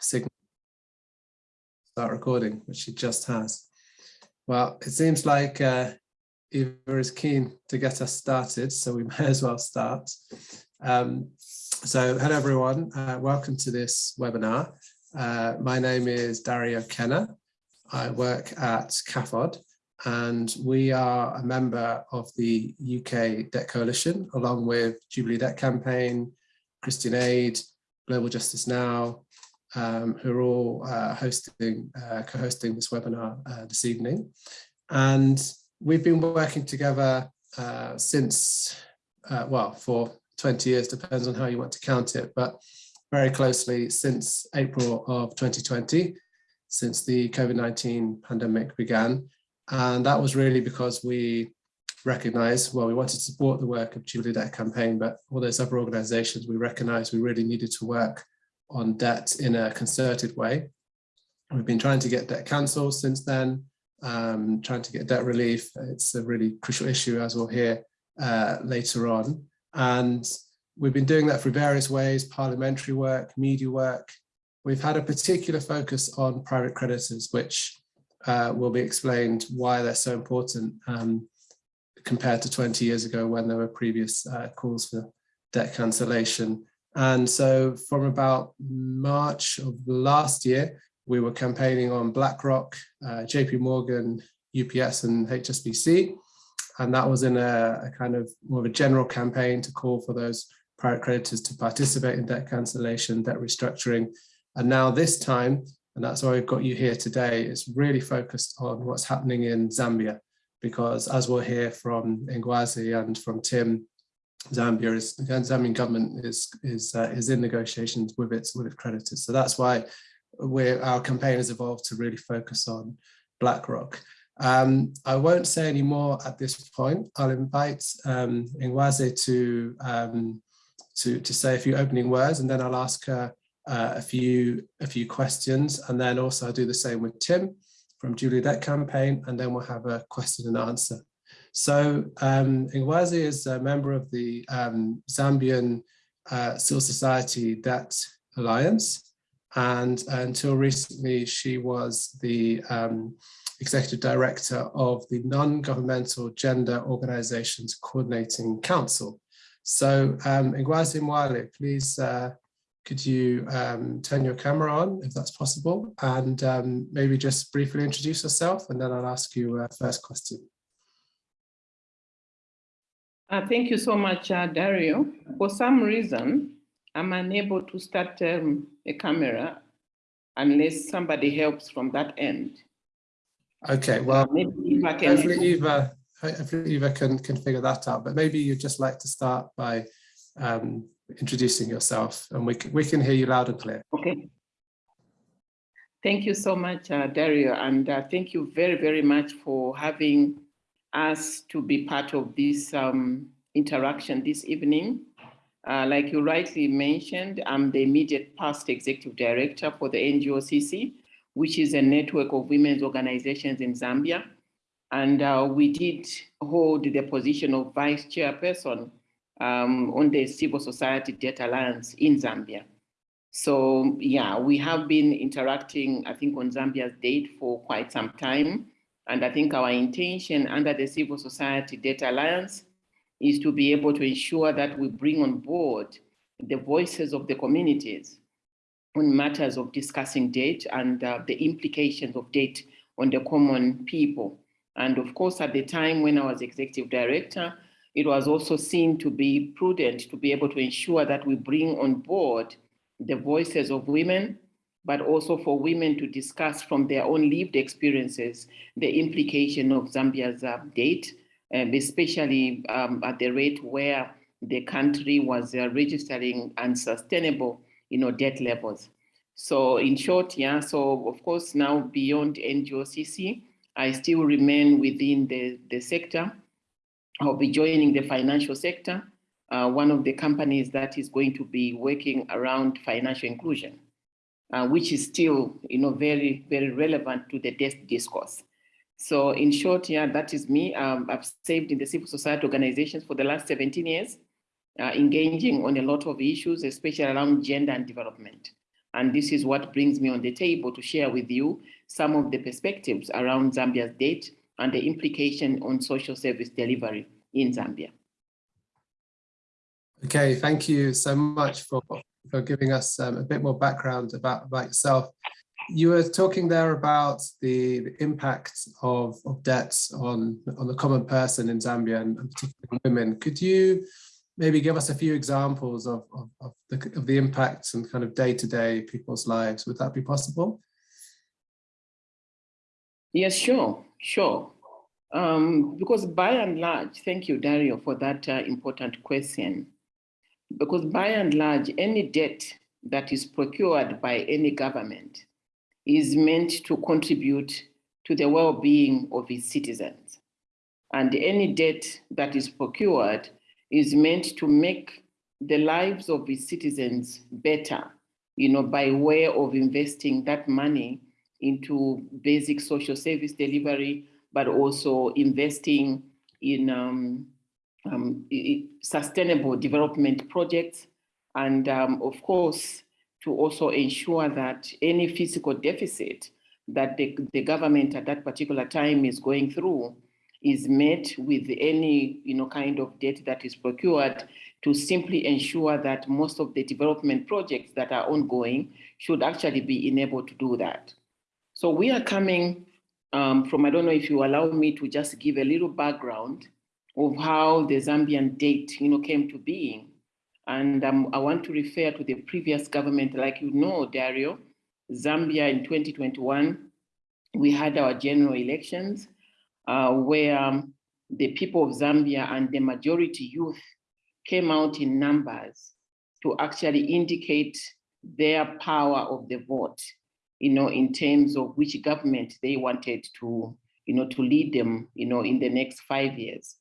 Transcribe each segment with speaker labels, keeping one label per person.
Speaker 1: signal start recording, which she just has. Well, it seems like uh, Eva is keen to get us started, so we may as well start. Um, so hello everyone, uh, welcome to this webinar. Uh, my name is Dario Kenner. I work at CAFOD and we are a member of the UK Debt Coalition along with Jubilee Debt Campaign, Christian Aid, Global Justice Now, um, who are all uh, hosting, uh, co-hosting this webinar uh, this evening. And we've been working together uh, since, uh, well, for 20 years, depends on how you want to count it, but very closely since April of 2020, since the COVID-19 pandemic began. And that was really because we recognized, well, we wanted to support the work of Jubilee Debt Campaign, but all those other organizations, we recognized we really needed to work on debt in a concerted way. We've been trying to get debt cancelled since then, um, trying to get debt relief. It's a really crucial issue as we'll hear uh, later on. And we've been doing that through various ways, parliamentary work, media work. We've had a particular focus on private creditors, which uh, will be explained why they're so important um, compared to 20 years ago when there were previous uh, calls for debt cancellation. And so from about March of last year, we were campaigning on BlackRock, uh, JP Morgan, UBS and HSBC. And that was in a, a, kind of more of a general campaign to call for those private creditors to participate in debt cancellation, debt restructuring. And now this time, and that's why we've got you here today, is really focused on what's happening in Zambia. Because as we'll hear from Ngwazi and from Tim, Zambia is the Zambian government is is uh, is in negotiations with its with its creditors. So that's why we're our campaign has evolved to really focus on BlackRock. Um, I won't say any more at this point. I'll invite um, Ngwazi to um, to to say a few opening words, and then I'll ask her uh, a few a few questions, and then also I'll do the same with Tim from Debt Campaign, and then we'll have a question and answer. So um, Ngwazi is a member of the um, Zambian uh, Civil Society Debt Alliance. And until recently, she was the um, executive director of the Non-Governmental Gender Organizations Coordinating Council. So um, Ngwazi Mwale, please uh, could you um, turn your camera on if that's possible and um, maybe just briefly introduce yourself and then I'll ask you a first question.
Speaker 2: Uh, thank you so much, uh, Dario. For some reason, I'm unable to start um, a camera unless somebody helps from that end.
Speaker 1: Okay, well,
Speaker 2: maybe Eva can
Speaker 1: hopefully Eva, hopefully Eva can, can figure that out, but maybe you'd just like to start by um, introducing yourself and we can, we can hear you loud and clear.
Speaker 2: Okay. Thank you so much, uh, Dario, and uh, thank you very, very much for having us to be part of this um, interaction this evening. Uh, like you rightly mentioned, I'm the immediate past executive director for the NGOCC, which is a network of women's organizations in Zambia. And uh, we did hold the position of vice chairperson um, on the Civil Society Debt Alliance in Zambia. So yeah, we have been interacting, I think, on Zambia's date for quite some time. And I think our intention under the Civil Society Debt Alliance is to be able to ensure that we bring on board the voices of the communities on matters of discussing debt and uh, the implications of debt on the common people. And of course, at the time when I was executive director, it was also seen to be prudent to be able to ensure that we bring on board the voices of women, but also for women to discuss from their own lived experiences the implication of Zambia's uh, date, and especially um, at the rate where the country was uh, registering unsustainable you know, debt levels. So in short, yeah, so of course now beyond NGOCC, I still remain within the, the sector. I'll be joining the financial sector, uh, one of the companies that is going to be working around financial inclusion uh, which is still, you know, very, very relevant to the death discourse. So in short, yeah, that is me. Um, I've served in the civil society organizations for the last 17 years, uh, engaging on a lot of issues, especially around gender and development. And this is what brings me on the table to share with you some of the perspectives around Zambia's debt and the implication on social service delivery in Zambia.
Speaker 1: Okay, thank you so much for, for giving us um, a bit more background about, about yourself. You were talking there about the, the impact of, of debts on, on the common person in Zambia and, and particularly women. Could you maybe give us a few examples of, of, of, the, of the impacts and kind of day-to-day -day people's lives? Would that be possible?
Speaker 2: Yes, sure, sure. Um, because by and large, thank you, Dario, for that uh, important question. Because by and large, any debt that is procured by any government is meant to contribute to the well-being of its citizens. And any debt that is procured is meant to make the lives of its citizens better, you know, by way of investing that money into basic social service delivery, but also investing in um, um, sustainable development projects. And um, of course, to also ensure that any fiscal deficit that the, the government at that particular time is going through is met with any you know, kind of debt that is procured to simply ensure that most of the development projects that are ongoing should actually be enabled to do that. So we are coming um, from, I don't know if you allow me to just give a little background of how the Zambian date, you know, came to being. And um, I want to refer to the previous government, like you know, Dario, Zambia in 2021, we had our general elections uh, where um, the people of Zambia and the majority youth came out in numbers to actually indicate their power of the vote, you know, in terms of which government they wanted to, you know, to lead them, you know, in the next five years.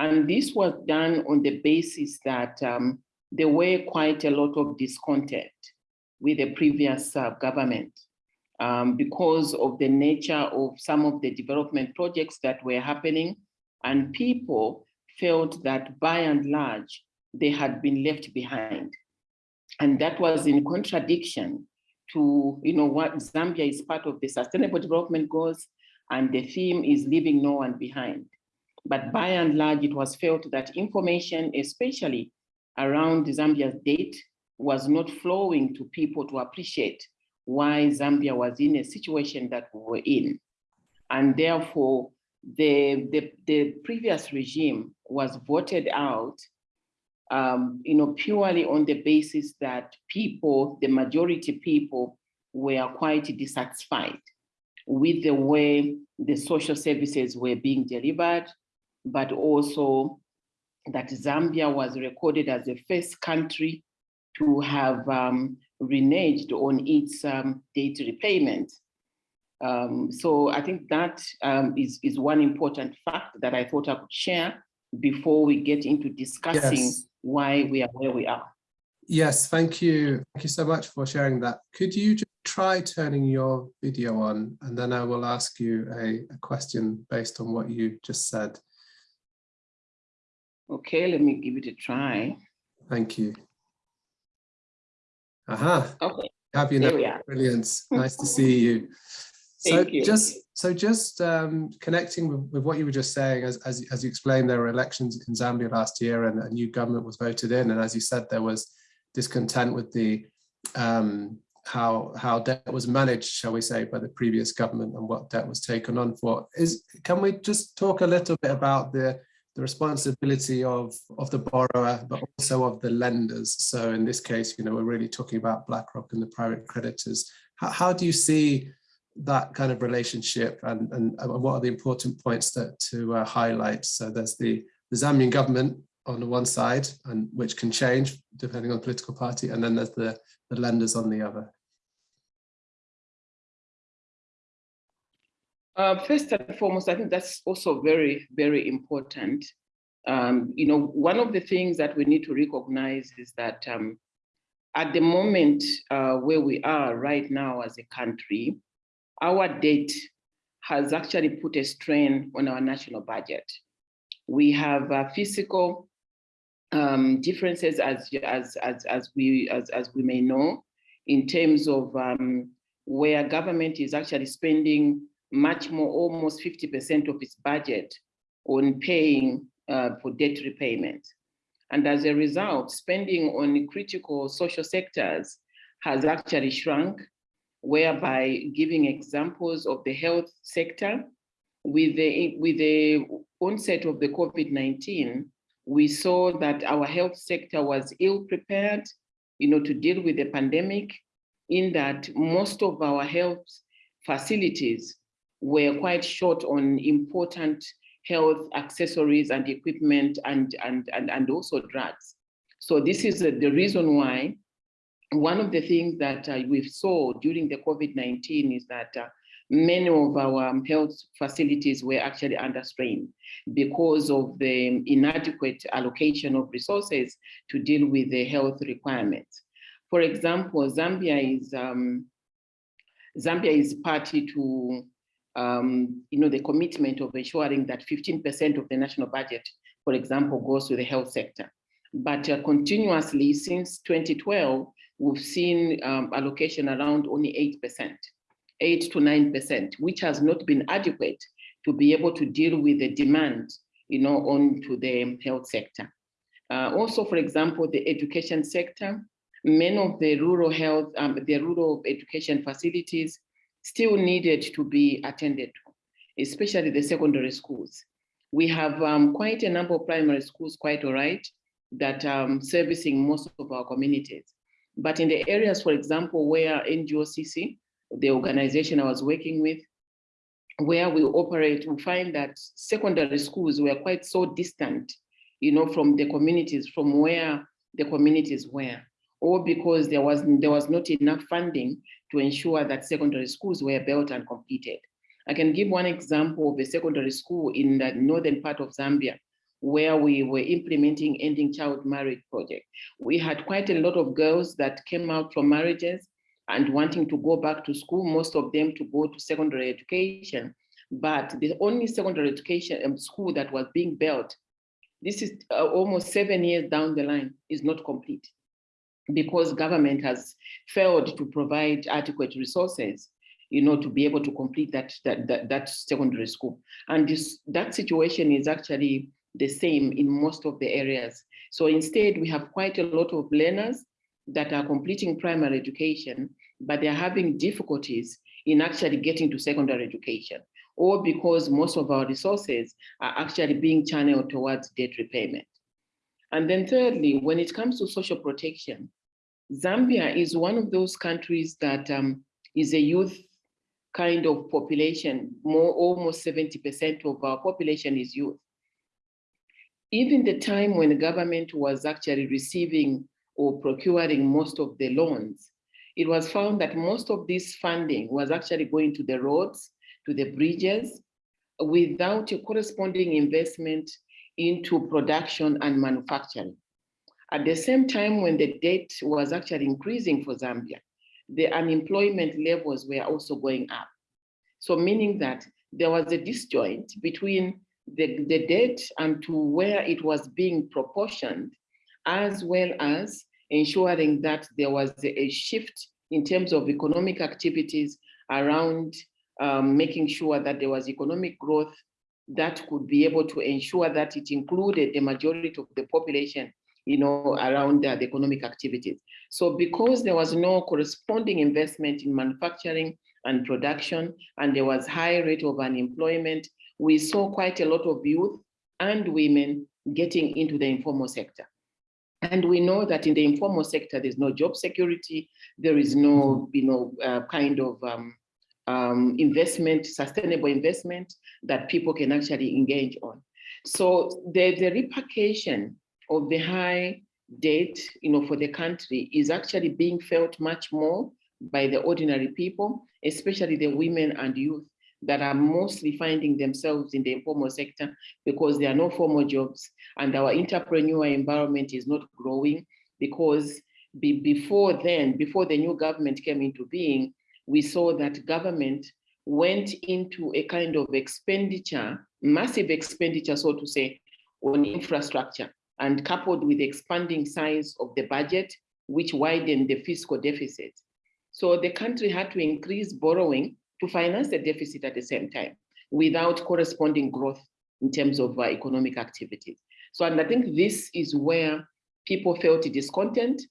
Speaker 2: And this was done on the basis that um, there were quite a lot of discontent with the previous uh, government um, because of the nature of some of the development projects that were happening and people felt that by and large, they had been left behind. And that was in contradiction to you know, what Zambia is part of the sustainable development goals and the theme is leaving no one behind. But by and large, it was felt that information, especially around Zambia's date, was not flowing to people to appreciate why Zambia was in a situation that we were in. And therefore, the, the, the previous regime was voted out um, you know, purely on the basis that people, the majority people, were quite dissatisfied with the way the social services were being delivered, but also that Zambia was recorded as the first country to have um, reneged on its um, debt repayment. Um, so I think that um, is is, one important fact that I thought I could share before we get into discussing yes. why we are where we are.
Speaker 1: Yes, thank you. Thank you so much for sharing that. Could you just try turning your video on and then I will ask you a, a question based on what you just said.
Speaker 2: Okay, let me give it a try.
Speaker 1: Thank you. Aha.
Speaker 2: Okay.
Speaker 1: Have you now? Brilliant. nice to see you. So
Speaker 2: you.
Speaker 1: just so just um, connecting with, with, what you were just saying, as, as, as you explained, there were elections in Zambia last year and a new government was voted in. And as you said, there was discontent with the um, how how debt was managed, shall we say, by the previous government and what debt was taken on for. Is can we just talk a little bit about the the responsibility of, of the borrower, but also of the lenders. So in this case, you know, we're really talking about BlackRock and the private creditors. How, how do you see that kind of relationship and, and, what are the important points that, to uh, highlight? So there's the, the Zambian government on the one side, and which can change depending on political party, and then there's the, the lenders on the other.
Speaker 2: Uh, first and foremost, I think that's also very, very important. Um, you know, one of the things that we need to recognize is that um, at the moment uh, where we are right now as a country, our debt has actually put a strain on our national budget. We have uh, physical um, differences as, as, as, as, we, as, as we may know in terms of um, where government is actually spending much more, almost 50% of its budget on paying uh, for debt repayment. And as a result, spending on critical social sectors has actually shrunk, whereby giving examples of the health sector, with the, with the onset of the COVID-19, we saw that our health sector was ill prepared, you know, to deal with the pandemic, in that most of our health facilities were quite short on important health accessories and equipment and, and, and, and also drugs. So this is the reason why one of the things that uh, we saw during the COVID-19 is that uh, many of our um, health facilities were actually under strain because of the inadequate allocation of resources to deal with the health requirements. For example, Zambia is um, Zambia is party to um, you know, the commitment of ensuring that 15% of the national budget, for example, goes to the health sector. But uh, continuously since 2012, we've seen um, allocation around only 8%, 8 to 9%, which has not been adequate to be able to deal with the demand, you know, onto the health sector. Uh, also, for example, the education sector, many of the rural health, um, the rural education facilities still needed to be attended to, especially the secondary schools. We have um, quite a number of primary schools, quite all right, that um, servicing most of our communities. But in the areas, for example, where NGOCC, the organization I was working with, where we operate, we find that secondary schools were quite so distant, you know, from the communities, from where the communities were or because there was, there was not enough funding to ensure that secondary schools were built and completed. I can give one example of a secondary school in the northern part of Zambia, where we were implementing ending child marriage project. We had quite a lot of girls that came out from marriages and wanting to go back to school, most of them to go to secondary education. But the only secondary education um, school that was being built, this is uh, almost seven years down the line, is not complete because government has failed to provide adequate resources you know, to be able to complete that, that, that, that secondary school. And this, that situation is actually the same in most of the areas. So instead, we have quite a lot of learners that are completing primary education, but they're having difficulties in actually getting to secondary education, or because most of our resources are actually being channeled towards debt repayment. And then thirdly, when it comes to social protection, Zambia is one of those countries that um, is a youth kind of population, more almost 70% of our population is youth. Even the time when the government was actually receiving or procuring most of the loans, it was found that most of this funding was actually going to the roads, to the bridges, without a corresponding investment into production and manufacturing. At the same time, when the debt was actually increasing for Zambia, the unemployment levels were also going up. So meaning that there was a disjoint between the, the debt and to where it was being proportioned, as well as ensuring that there was a shift in terms of economic activities around um, making sure that there was economic growth that could be able to ensure that it included the majority of the population you know, around the economic activities. So because there was no corresponding investment in manufacturing and production, and there was high rate of unemployment, we saw quite a lot of youth and women getting into the informal sector. And we know that in the informal sector, there's no job security, there is no, you know, uh, kind of um, um, investment, sustainable investment that people can actually engage on. So the, the repercussion of the high debt you know, for the country is actually being felt much more by the ordinary people, especially the women and youth that are mostly finding themselves in the informal sector because there are no formal jobs and our entrepreneur environment is not growing because be, before then, before the new government came into being, we saw that government went into a kind of expenditure, massive expenditure, so to say, on infrastructure and coupled with expanding size of the budget, which widened the fiscal deficit. So the country had to increase borrowing to finance the deficit at the same time without corresponding growth in terms of uh, economic activities. So, and I think this is where people felt discontent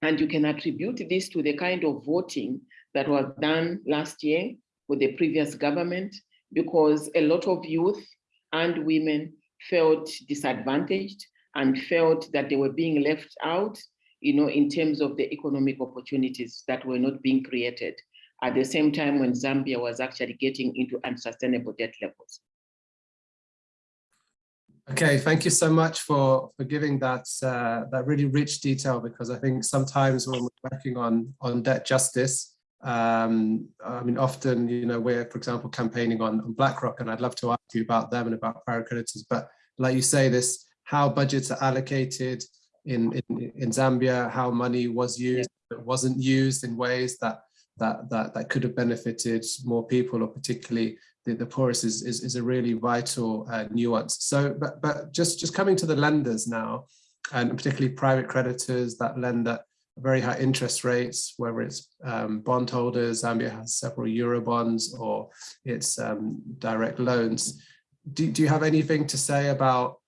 Speaker 2: and you can attribute this to the kind of voting that was done last year with the previous government, because a lot of youth and women felt disadvantaged and felt that they were being left out, you know, in terms of the economic opportunities that were not being created at the same time when Zambia was actually getting into unsustainable debt levels.
Speaker 1: Okay, thank you so much for for giving that uh, that really rich detail because I think sometimes when we're working on on debt justice, um, I mean often you know we're for example campaigning on, on BlackRock and I'd love to ask you about them and about private creditors, but like you say this how budgets are allocated in in, in Zambia, how money was used, yeah. it wasn't used in ways that that that that could have benefited more people or particularly the, the poorest is, is, is a really vital uh, nuance. So, but, but just, just coming to the lenders now, and particularly private creditors that lend at very high interest rates, whether it's um, bondholders, Zambia has several Euro bonds or it's um, direct loans. Do, do you have anything to say about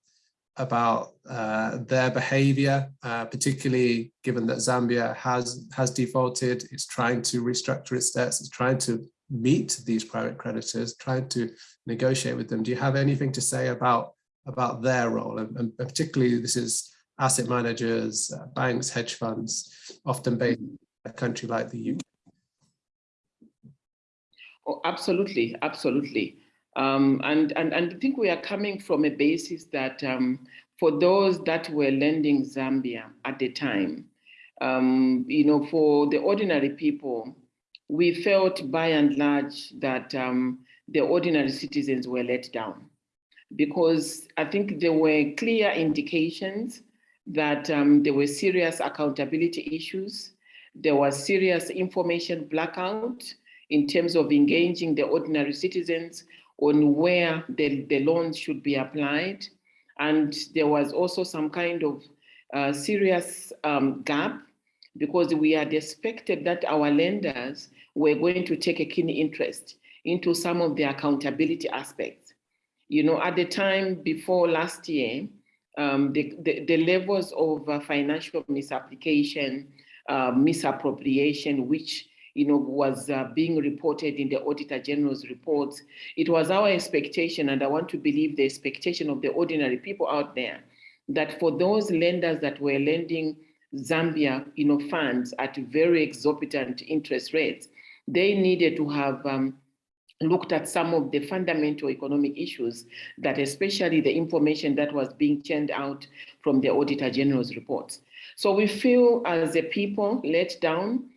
Speaker 1: about uh, their behavior, uh, particularly given that Zambia has has defaulted, it's trying to restructure its debts, it's trying to meet these private creditors, trying to negotiate with them. Do you have anything to say about, about their role? And, and particularly this is asset managers, uh, banks, hedge funds, often based in a country like the UK.
Speaker 2: Oh, absolutely, absolutely. Um, and, and, and I think we are coming from a basis that um, for those that were lending Zambia at the time, um, you know, for the ordinary people, we felt by and large that um, the ordinary citizens were let down because I think there were clear indications that um, there were serious accountability issues. There was serious information blackout in terms of engaging the ordinary citizens on where the, the loans should be applied. And there was also some kind of uh, serious um, gap because we had expected that our lenders were going to take a keen interest into some of the accountability aspects. You know, at the time before last year, um, the, the, the, levels of uh, financial misapplication, uh, misappropriation, which you know, was uh, being reported in the Auditor General's reports. It was our expectation, and I want to believe the expectation of the ordinary people out there, that for those lenders that were lending Zambia, you know, funds at very exorbitant interest rates, they needed to have um, looked at some of the fundamental economic issues that especially the information that was being churned out from the Auditor General's reports. So we feel as a people let down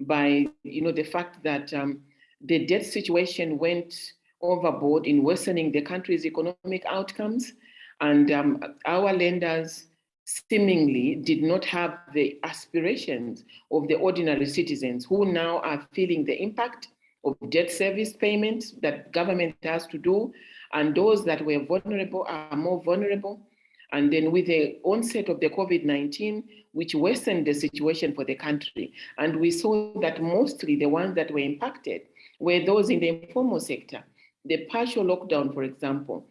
Speaker 2: by you know the fact that um, the debt situation went overboard in worsening the country's economic outcomes and um, our lenders seemingly did not have the aspirations of the ordinary citizens who now are feeling the impact of debt service payments that government has to do, and those that were vulnerable are more vulnerable. And then with the onset of the COVID-19, which worsened the situation for the country, and we saw that mostly the ones that were impacted were those in the informal sector. The partial lockdown, for example,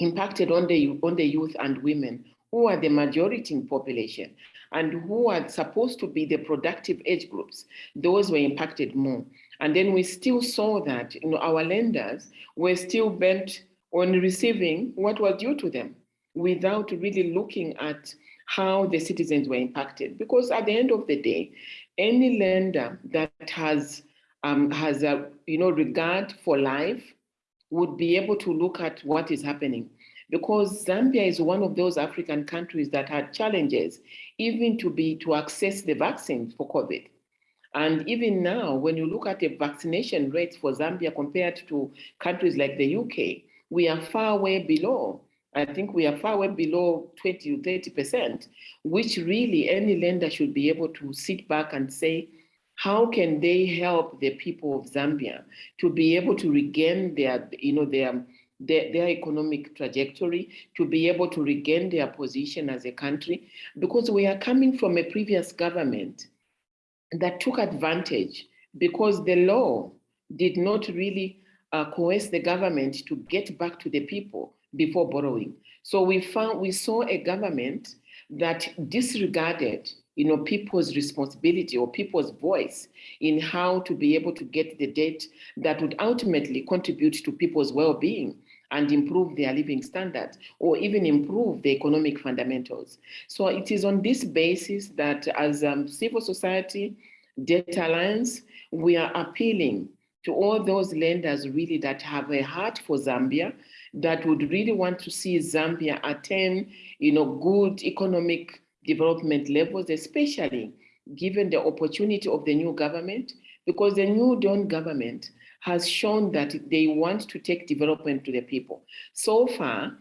Speaker 2: impacted on the, on the youth and women who are the majority in population and who are supposed to be the productive age groups, those were impacted more. And then we still saw that you know, our lenders were still bent on receiving what was due to them without really looking at how the citizens were impacted. Because at the end of the day, any lender that has um, has a you know regard for life would be able to look at what is happening because Zambia is one of those African countries that had challenges even to be to access the vaccine for COVID. And even now, when you look at the vaccination rates for Zambia compared to countries like the UK, we are far way below. I think we are far way below 20 to 30%, which really any lender should be able to sit back and say, how can they help the people of Zambia to be able to regain their, you know, their their, their economic trajectory, to be able to regain their position as a country, because we are coming from a previous government that took advantage because the law did not really uh, coerce the government to get back to the people before borrowing. So we found we saw a government that disregarded you know, people's responsibility or people's voice in how to be able to get the debt that would ultimately contribute to people's well-being and improve their living standards or even improve the economic fundamentals. So it is on this basis that as um, civil society, Debt Alliance, we are appealing to all those lenders really that have a heart for Zambia, that would really want to see Zambia attain, you know, good economic development levels, especially given the opportunity of the new government, because the new Dawn government has shown that they want to take development to the people. So far,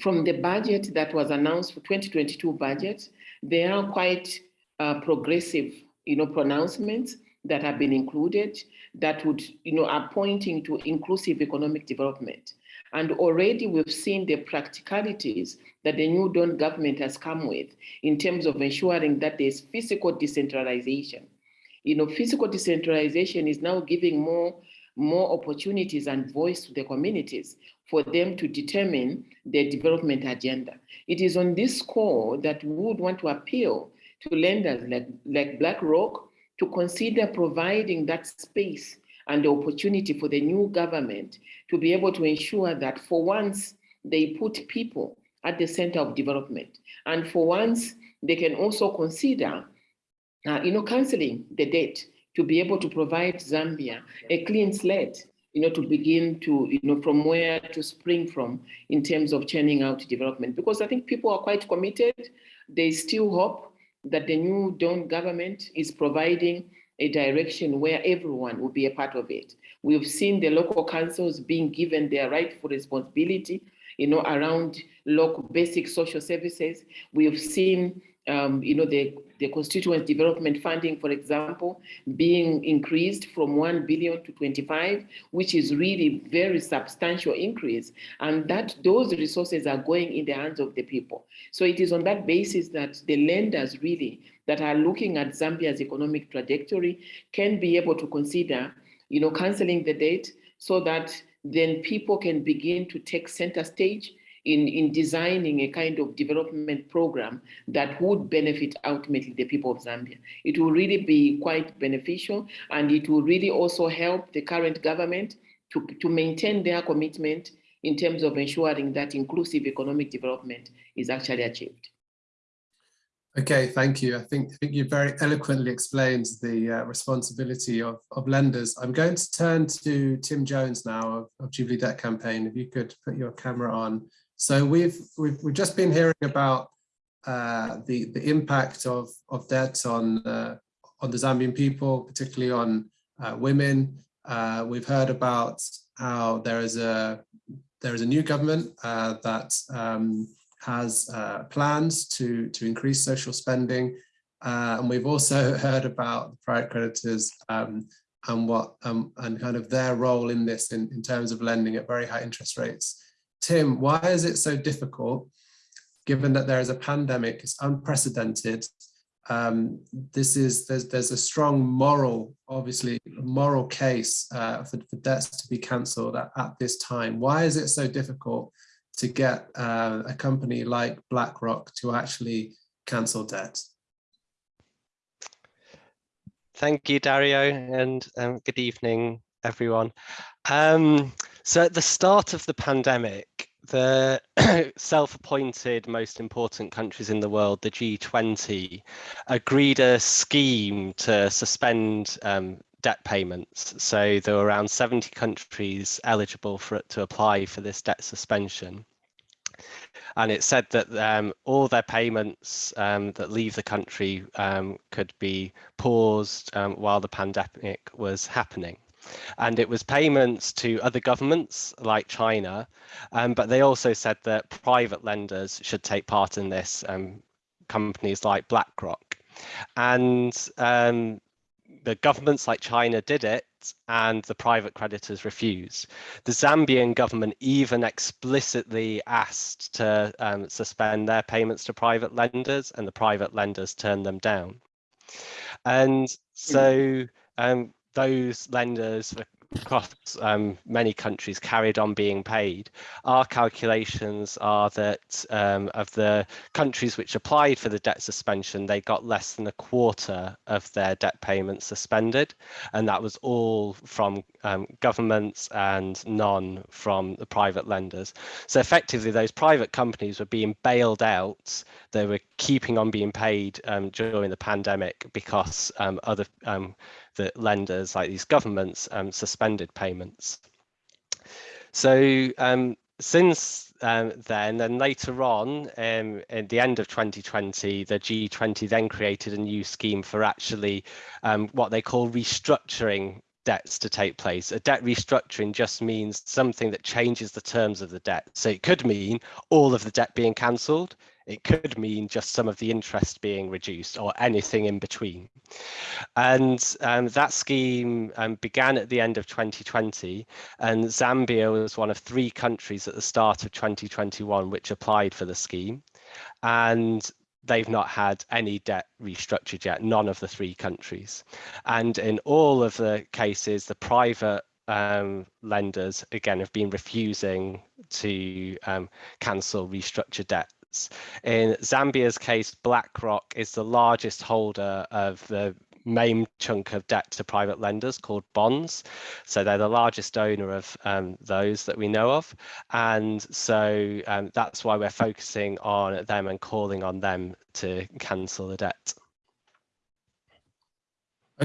Speaker 2: from the budget that was announced for 2022 budget, there are quite uh, progressive, you know, pronouncements that have been included that would, you know, are pointing to inclusive economic development. And already we've seen the practicalities that the new Dawn government has come with in terms of ensuring that there's fiscal decentralization. You know, fiscal decentralization is now giving more, more opportunities and voice to the communities for them to determine their development agenda. It is on this score that we would want to appeal to lenders like, like BlackRock to consider providing that space and the opportunity for the new government to be able to ensure that for once they put people at the center of development. And for once, they can also consider, uh, you know, canceling the debt to be able to provide Zambia a clean slate, you know, to begin to, you know, from where to spring from in terms of churning out development. Because I think people are quite committed. They still hope that the new Dawn government is providing a direction where everyone will be a part of it. We've seen the local councils being given their rightful responsibility, you know, around local basic social services. We've seen, um, you know, the the constituent development funding, for example, being increased from 1 billion to 25, which is really very substantial increase. And that those resources are going in the hands of the people. So it is on that basis that the lenders really that are looking at Zambia's economic trajectory can be able to consider, you know, canceling the debt so that then people can begin to take center stage in, in designing a kind of development program that would benefit ultimately the people of Zambia. It will really be quite beneficial and it will really also help the current government to, to maintain their commitment in terms of ensuring that inclusive economic development is actually achieved.
Speaker 1: Okay, thank you. I think, I think you very eloquently explained the uh, responsibility of, of lenders. I'm going to turn to Tim Jones now of, of Jubilee Debt Campaign. If you could put your camera on so we've we've, we've just been hearing about uh, the the impact of of debt on uh, on the Zambian people, particularly on uh, women. Uh, we've heard about how there is a there is a new government uh, that um, has uh, plans to to increase social spending, and we've also heard about private creditors um, and what um, and kind of their role in this in, in terms of lending at very high interest rates. Tim, why is it so difficult, given that there is a pandemic, it's unprecedented, um, this is there's there's a strong moral, obviously moral case uh, for, for, debts to be cancelled at, at, this time. Why is it so difficult to get uh, a company like BlackRock to actually cancel debt?
Speaker 3: Thank you, Dario, and um, good evening, everyone. Um, so at the start of the pandemic, the self-appointed most important countries in the world, the G20, agreed a scheme to suspend um, debt payments. So there were around 70 countries eligible for it to apply for this debt suspension. And it said that um, all their payments um, that leave the country um, could be paused um, while the pandemic was happening and it was payments to other governments like China, um, but they also said that private lenders should take part in this, um, companies like BlackRock. And um, the governments like China did it and the private creditors refused. The Zambian government even explicitly asked to um, suspend their payments to private lenders and the private lenders turned them down. And so um, those lenders across um, many countries carried on being paid. Our calculations are that um, of the countries which applied for the debt suspension, they got less than a quarter of their debt payments suspended. And that was all from um, governments and none from the private lenders. So effectively, those private companies were being bailed out. They were keeping on being paid um, during the pandemic because um, other um, the lenders, like these governments, um, suspended payments. So um, since um, then, then later on, um, at the end of 2020, the G20 then created a new scheme for actually um, what they call restructuring debts to take place. A debt restructuring just means something that changes the terms of the debt. So it could mean all of the debt being cancelled. It could mean just some of the interest being reduced or anything in between. And um, that scheme um, began at the end of 2020 and Zambia was one of three countries at the start of 2021 which applied for the scheme. And they've not had any debt restructured yet, none of the three countries. And in all of the cases, the private um, lenders, again, have been refusing to um, cancel restructured debt in Zambia's case, BlackRock is the largest holder of the main chunk of debt to private lenders called bonds. So they're the largest owner of um, those that we know of. And so um, that's why we're focusing on them and calling on them to cancel the debt.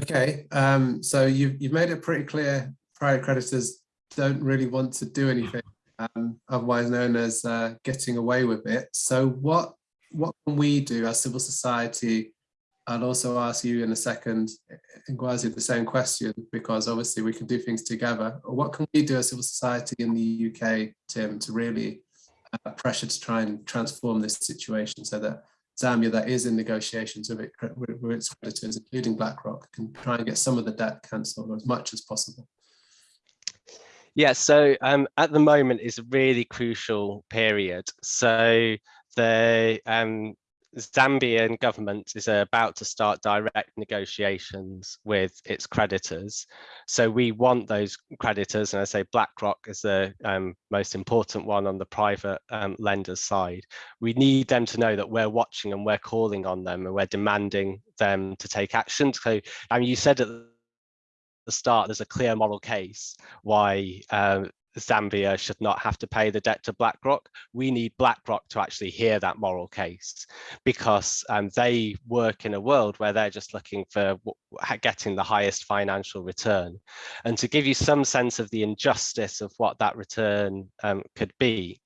Speaker 1: Okay, um, so you've, you've made it pretty clear private creditors don't really want to do anything um, otherwise known as uh, getting away with it. So what, what can we do as civil society? I'll also ask you in a second, Ngwazi, the same question, because obviously we can do things together. What can we do as civil society in the UK, Tim, to really uh, pressure to try and transform this situation so that Zambia that is in negotiations with, it, with its creditors, including BlackRock, can try and get some of the debt cancelled as much as possible?
Speaker 3: Yeah, so um, at the moment is a really crucial period. So the um, Zambian government is about to start direct negotiations with its creditors. So we want those creditors, and I say BlackRock is the um, most important one on the private um, lenders side. We need them to know that we're watching and we're calling on them and we're demanding them to take action. So I mean, you said at the start, there's a clear moral case why um, Zambia should not have to pay the debt to BlackRock. We need BlackRock to actually hear that moral case because um, they work in a world where they're just looking for getting the highest financial return. And to give you some sense of the injustice of what that return um, could be,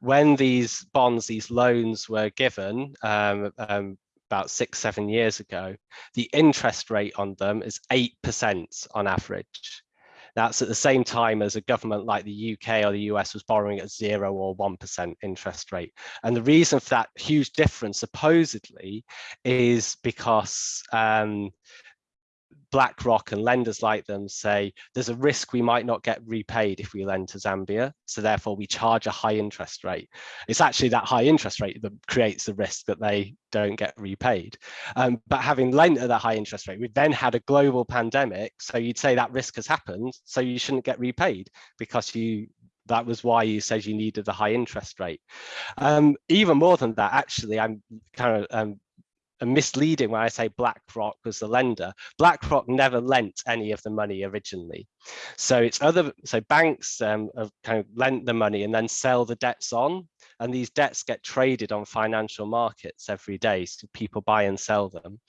Speaker 3: when these bonds, these loans were given um, um about six, seven years ago, the interest rate on them is 8% on average. That's at the same time as a government like the UK or the US was borrowing at zero or 1% interest rate. And the reason for that huge difference supposedly is because um, BlackRock and lenders like them say there's a risk we might not get repaid if we lend to Zambia. So therefore we charge a high interest rate. It's actually that high interest rate that creates the risk that they don't get repaid. Um, but having lent at that high interest rate, we've then had a global pandemic. So you'd say that risk has happened. So you shouldn't get repaid because you that was why you said you needed the high interest rate. Um, even more than that, actually, I'm kind of um, misleading when I say BlackRock was the lender. BlackRock never lent any of the money originally. So it's other, so banks um, have kind of lent the money and then sell the debts on. And these debts get traded on financial markets every day. So people buy and sell them.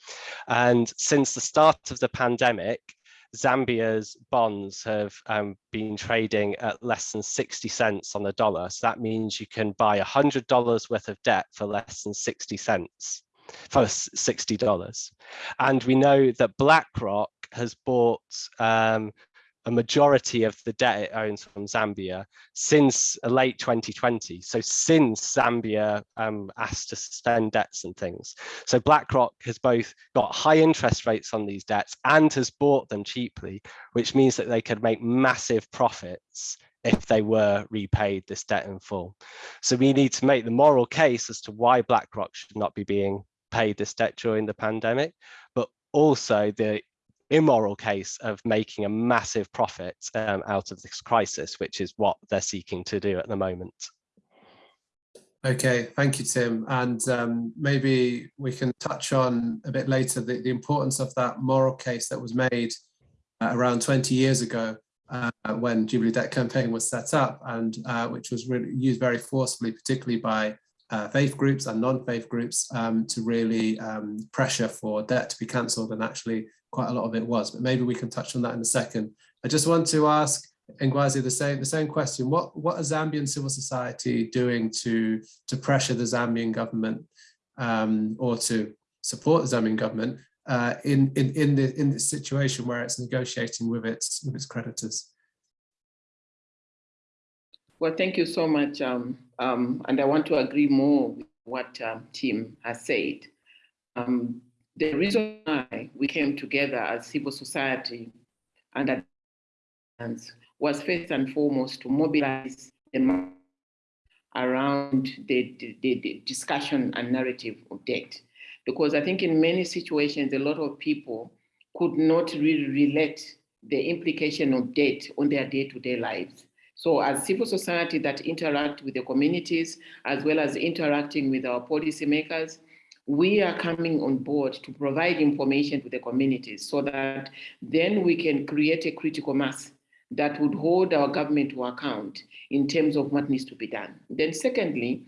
Speaker 3: And since the start of the pandemic, Zambia's bonds have um, been trading at less than 60 cents on the dollar. So that means you can buy $100 worth of debt for less than 60 cents for $60. And we know that BlackRock has bought um, a majority of the debt it owns from Zambia since late 2020. So since Zambia um, asked to suspend debts and things. So BlackRock has both got high interest rates on these debts and has bought them cheaply, which means that they could make massive profits if they were repaid this debt in full. So we need to make the moral case as to why BlackRock should not be being this debt during the pandemic, but also the immoral case of making a massive profit um, out of this crisis, which is what they're seeking to do at the moment.
Speaker 1: Okay, thank you, Tim. And um, maybe we can touch on a bit later the, the importance of that moral case that was made uh, around 20 years ago uh, when Jubilee Debt Campaign was set up and uh, which was really used very forcefully, particularly by uh, faith groups and non-faith groups um, to really um, pressure for debt to be cancelled and actually quite a lot of it was, but maybe we can touch on that in a second. I just want to ask Ngwazi the same, the same question. What, what is Zambian civil society doing to, to pressure the Zambian government um, or to support the Zambian government uh, in, in, in, the, in this situation where it's negotiating with its, with its creditors?
Speaker 2: Well, thank you so much. Um, um, and I want to agree more with what um, Tim has said. Um, the reason why we came together as civil society and was first and foremost to mobilize the around the, the, the, discussion and narrative of debt. Because I think in many situations, a lot of people could not really relate the implication of debt on their day-to-day -day lives. So as civil society that interact with the communities, as well as interacting with our policymakers, we are coming on board to provide information to the communities so that then we can create a critical mass that would hold our government to account in terms of what needs to be done. Then secondly,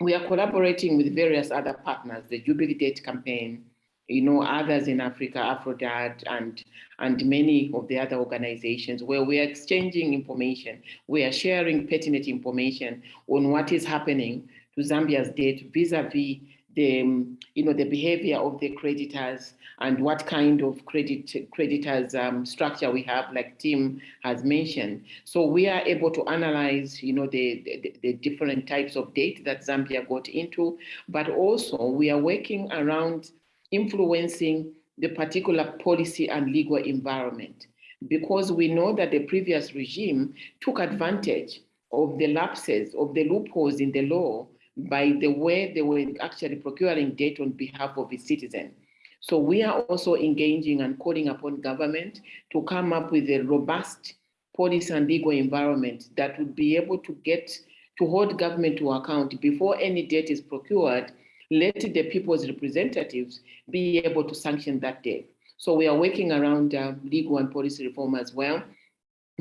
Speaker 2: we are collaborating with various other partners, the Jubilee Debt Campaign, you know, others in Africa, Afrodad, and, and many of the other organizations where we are exchanging information. We are sharing pertinent information on what is happening to Zambia's debt vis-a-vis -vis the, um, you know, the behavior of the creditors and what kind of credit creditors um, structure we have, like Tim has mentioned. So we are able to analyze, you know, the, the, the different types of debt that Zambia got into, but also we are working around influencing the particular policy and legal environment because we know that the previous regime took advantage of the lapses, of the loopholes in the law by the way they were actually procuring debt on behalf of its citizens. So we are also engaging and calling upon government to come up with a robust policy and legal environment that would be able to get to hold government to account before any debt is procured, let the people's representatives be able to sanction that debt. So we are working around uh, legal and policy reform as well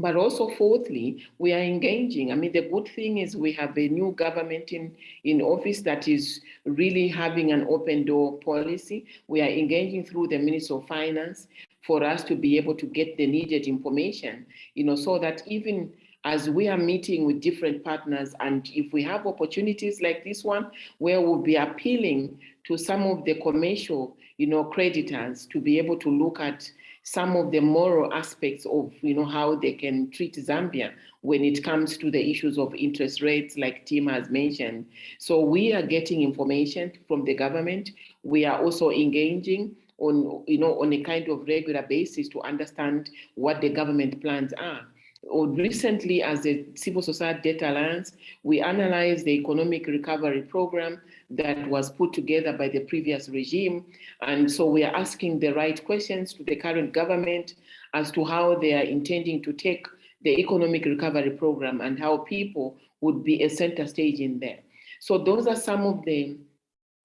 Speaker 2: but also fourthly, we are engaging. I mean, the good thing is we have a new government in, in office that is really having an open door policy. We are engaging through the Minister of Finance for us to be able to get the needed information, you know, so that even as we are meeting with different partners and if we have opportunities like this one where we'll be appealing to some of the commercial you know creditors to be able to look at some of the moral aspects of you know how they can treat Zambia when it comes to the issues of interest rates like Tim has mentioned. So we are getting information from the government. We are also engaging on you know on a kind of regular basis to understand what the government plans are. Or recently, as the Civil Society Debt Alliance, we analyzed the economic recovery program that was put together by the previous regime. And so we are asking the right questions to the current government as to how they are intending to take the economic recovery program and how people would be a center stage in there. So those are some of the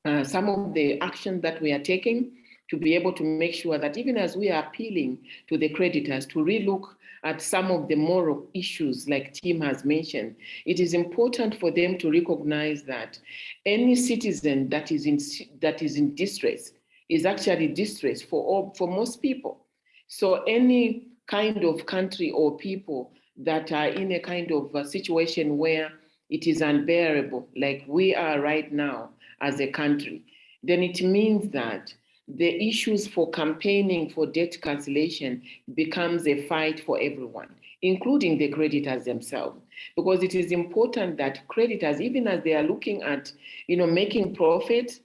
Speaker 2: uh, some of the actions that we are taking to be able to make sure that even as we are appealing to the creditors to relook at some of the moral issues like Tim has mentioned, it is important for them to recognize that any citizen that is in, that is in distress is actually distress for, all, for most people. So any kind of country or people that are in a kind of a situation where it is unbearable, like we are right now as a country, then it means that the issues for campaigning for debt cancellation becomes a fight for everyone, including the creditors themselves. Because it is important that creditors, even as they are looking at, you know, making profit,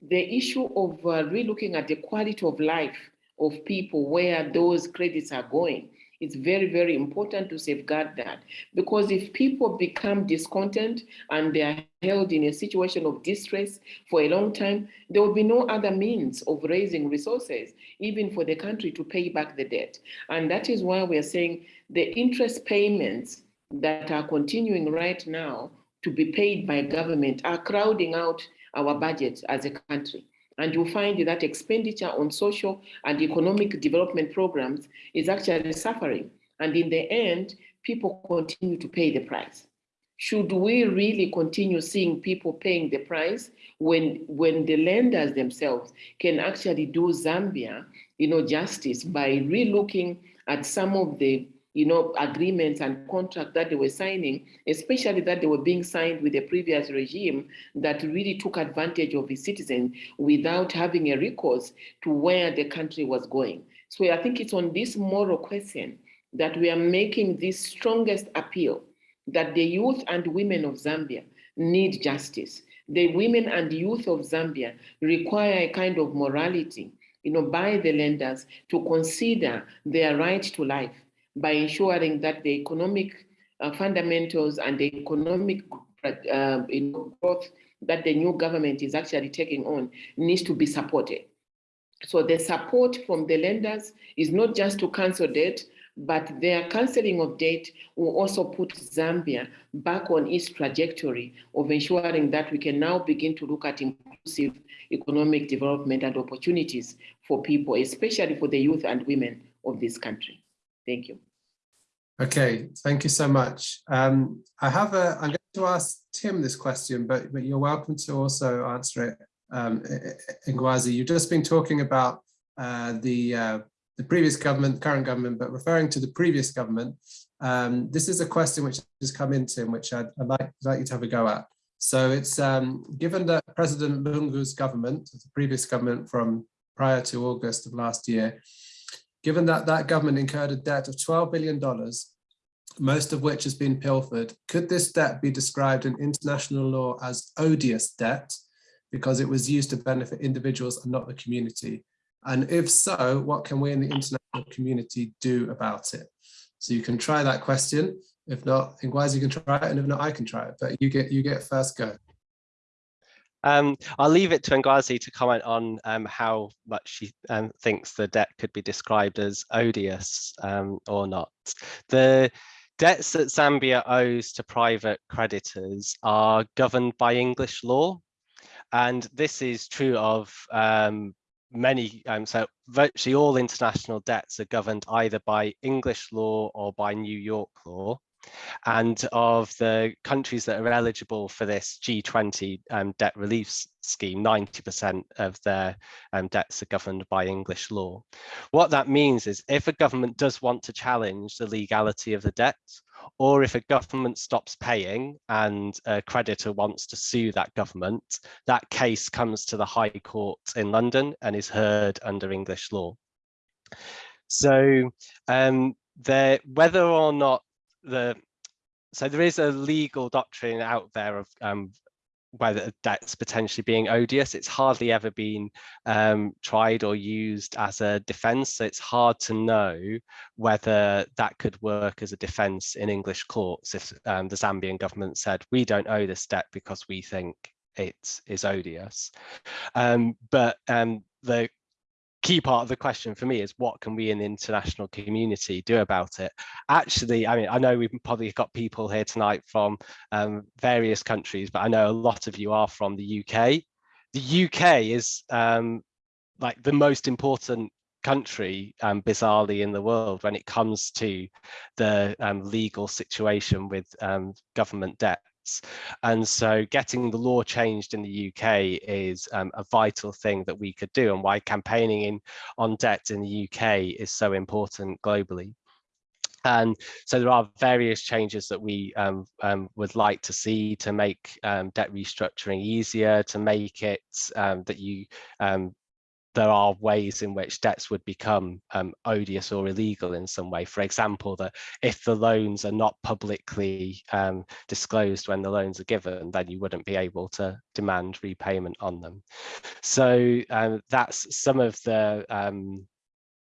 Speaker 2: the issue of uh, relooking at the quality of life of people where those credits are going It's very, very important to safeguard that because if people become discontent and they are held in a situation of distress for a long time, there will be no other means of raising resources, even for the country to pay back the debt. And that is why we're saying the interest payments that are continuing right now to be paid by government are crowding out our budget as a country. And you'll find that expenditure on social and economic development programs is actually suffering. And in the end, people continue to pay the price. Should we really continue seeing people paying the price when, when the lenders themselves can actually do Zambia, you know, justice by relooking at some of the you know, agreements and contracts that they were signing, especially that they were being signed with the previous regime that really took advantage of the citizens without having a recourse to where the country was going. So I think it's on this moral question that we are making this strongest appeal that the youth and women of Zambia need justice. The women and youth of Zambia require a kind of morality, you know, by the lenders to consider their right to life by ensuring that the economic uh, fundamentals and the economic uh, growth that the new government is actually taking on needs to be supported. So the support from the lenders is not just to cancel debt, but their cancelling of debt will also put Zambia back on its trajectory of ensuring that we can now begin to look at inclusive economic development and opportunities for people, especially for the youth and women of this country. Thank you.
Speaker 1: Okay, thank you so much. Um, I have a, I'm going to ask Tim this question, but, but you're welcome to also answer it, um, Ngwazi. You've just been talking about uh, the, uh, the previous government, the current government, but referring to the previous government. Um, this is a question which has come in, Tim, which I'd, I'd like, like you to have a go at. So it's um, given that President Lungu's government, the previous government from prior to August of last year, Given that that government incurred a debt of $12 billion, most of which has been pilfered, could this debt be described in international law as odious debt because it was used to benefit individuals and not the community? And if so, what can we in the international community do about it? So you can try that question. If not, Ngwazi, you can try it, and if not, I can try it. But you get you get first go.
Speaker 3: Um, I'll leave it to Ngwazi to comment on um, how much she um, thinks the debt could be described as odious um, or not. The debts that Zambia owes to private creditors are governed by English law. And this is true of um, many, um, so virtually all international debts are governed either by English law or by New York law and of the countries that are eligible for this G20 um, debt relief scheme, 90% of their um, debts are governed by English law. What that means is if a government does want to challenge the legality of the debt, or if a government stops paying and a creditor wants to sue that government, that case comes to the High Court in London and is heard under English law. So um, whether or not the so there is a legal doctrine out there of um, whether that's potentially being odious. It's hardly ever been um, tried or used as a defense. So it's hard to know whether that could work as a defense in English courts if um, the Zambian government said, we don't owe this debt because we think it is odious. Um, but um, the key part of the question for me is what can we in the international community do about it? Actually i mean i know we've probably got people here tonight from um, various countries but i know a lot of you are from the uk the uk is um, like the most important country um, bizarrely in the world when it comes to the um, legal situation with um, government debt and so getting the law changed in the UK is um, a vital thing that we could do and why campaigning in on debt in the UK is so important globally. And so there are various changes that we um, um, would like to see to make um, debt restructuring easier, to make it um, that you um, there are ways in which debts would become um, odious or illegal in some way. For example, that if the loans are not publicly um, disclosed when the loans are given, then you wouldn't be able to demand repayment on them. So um, that's some of the um,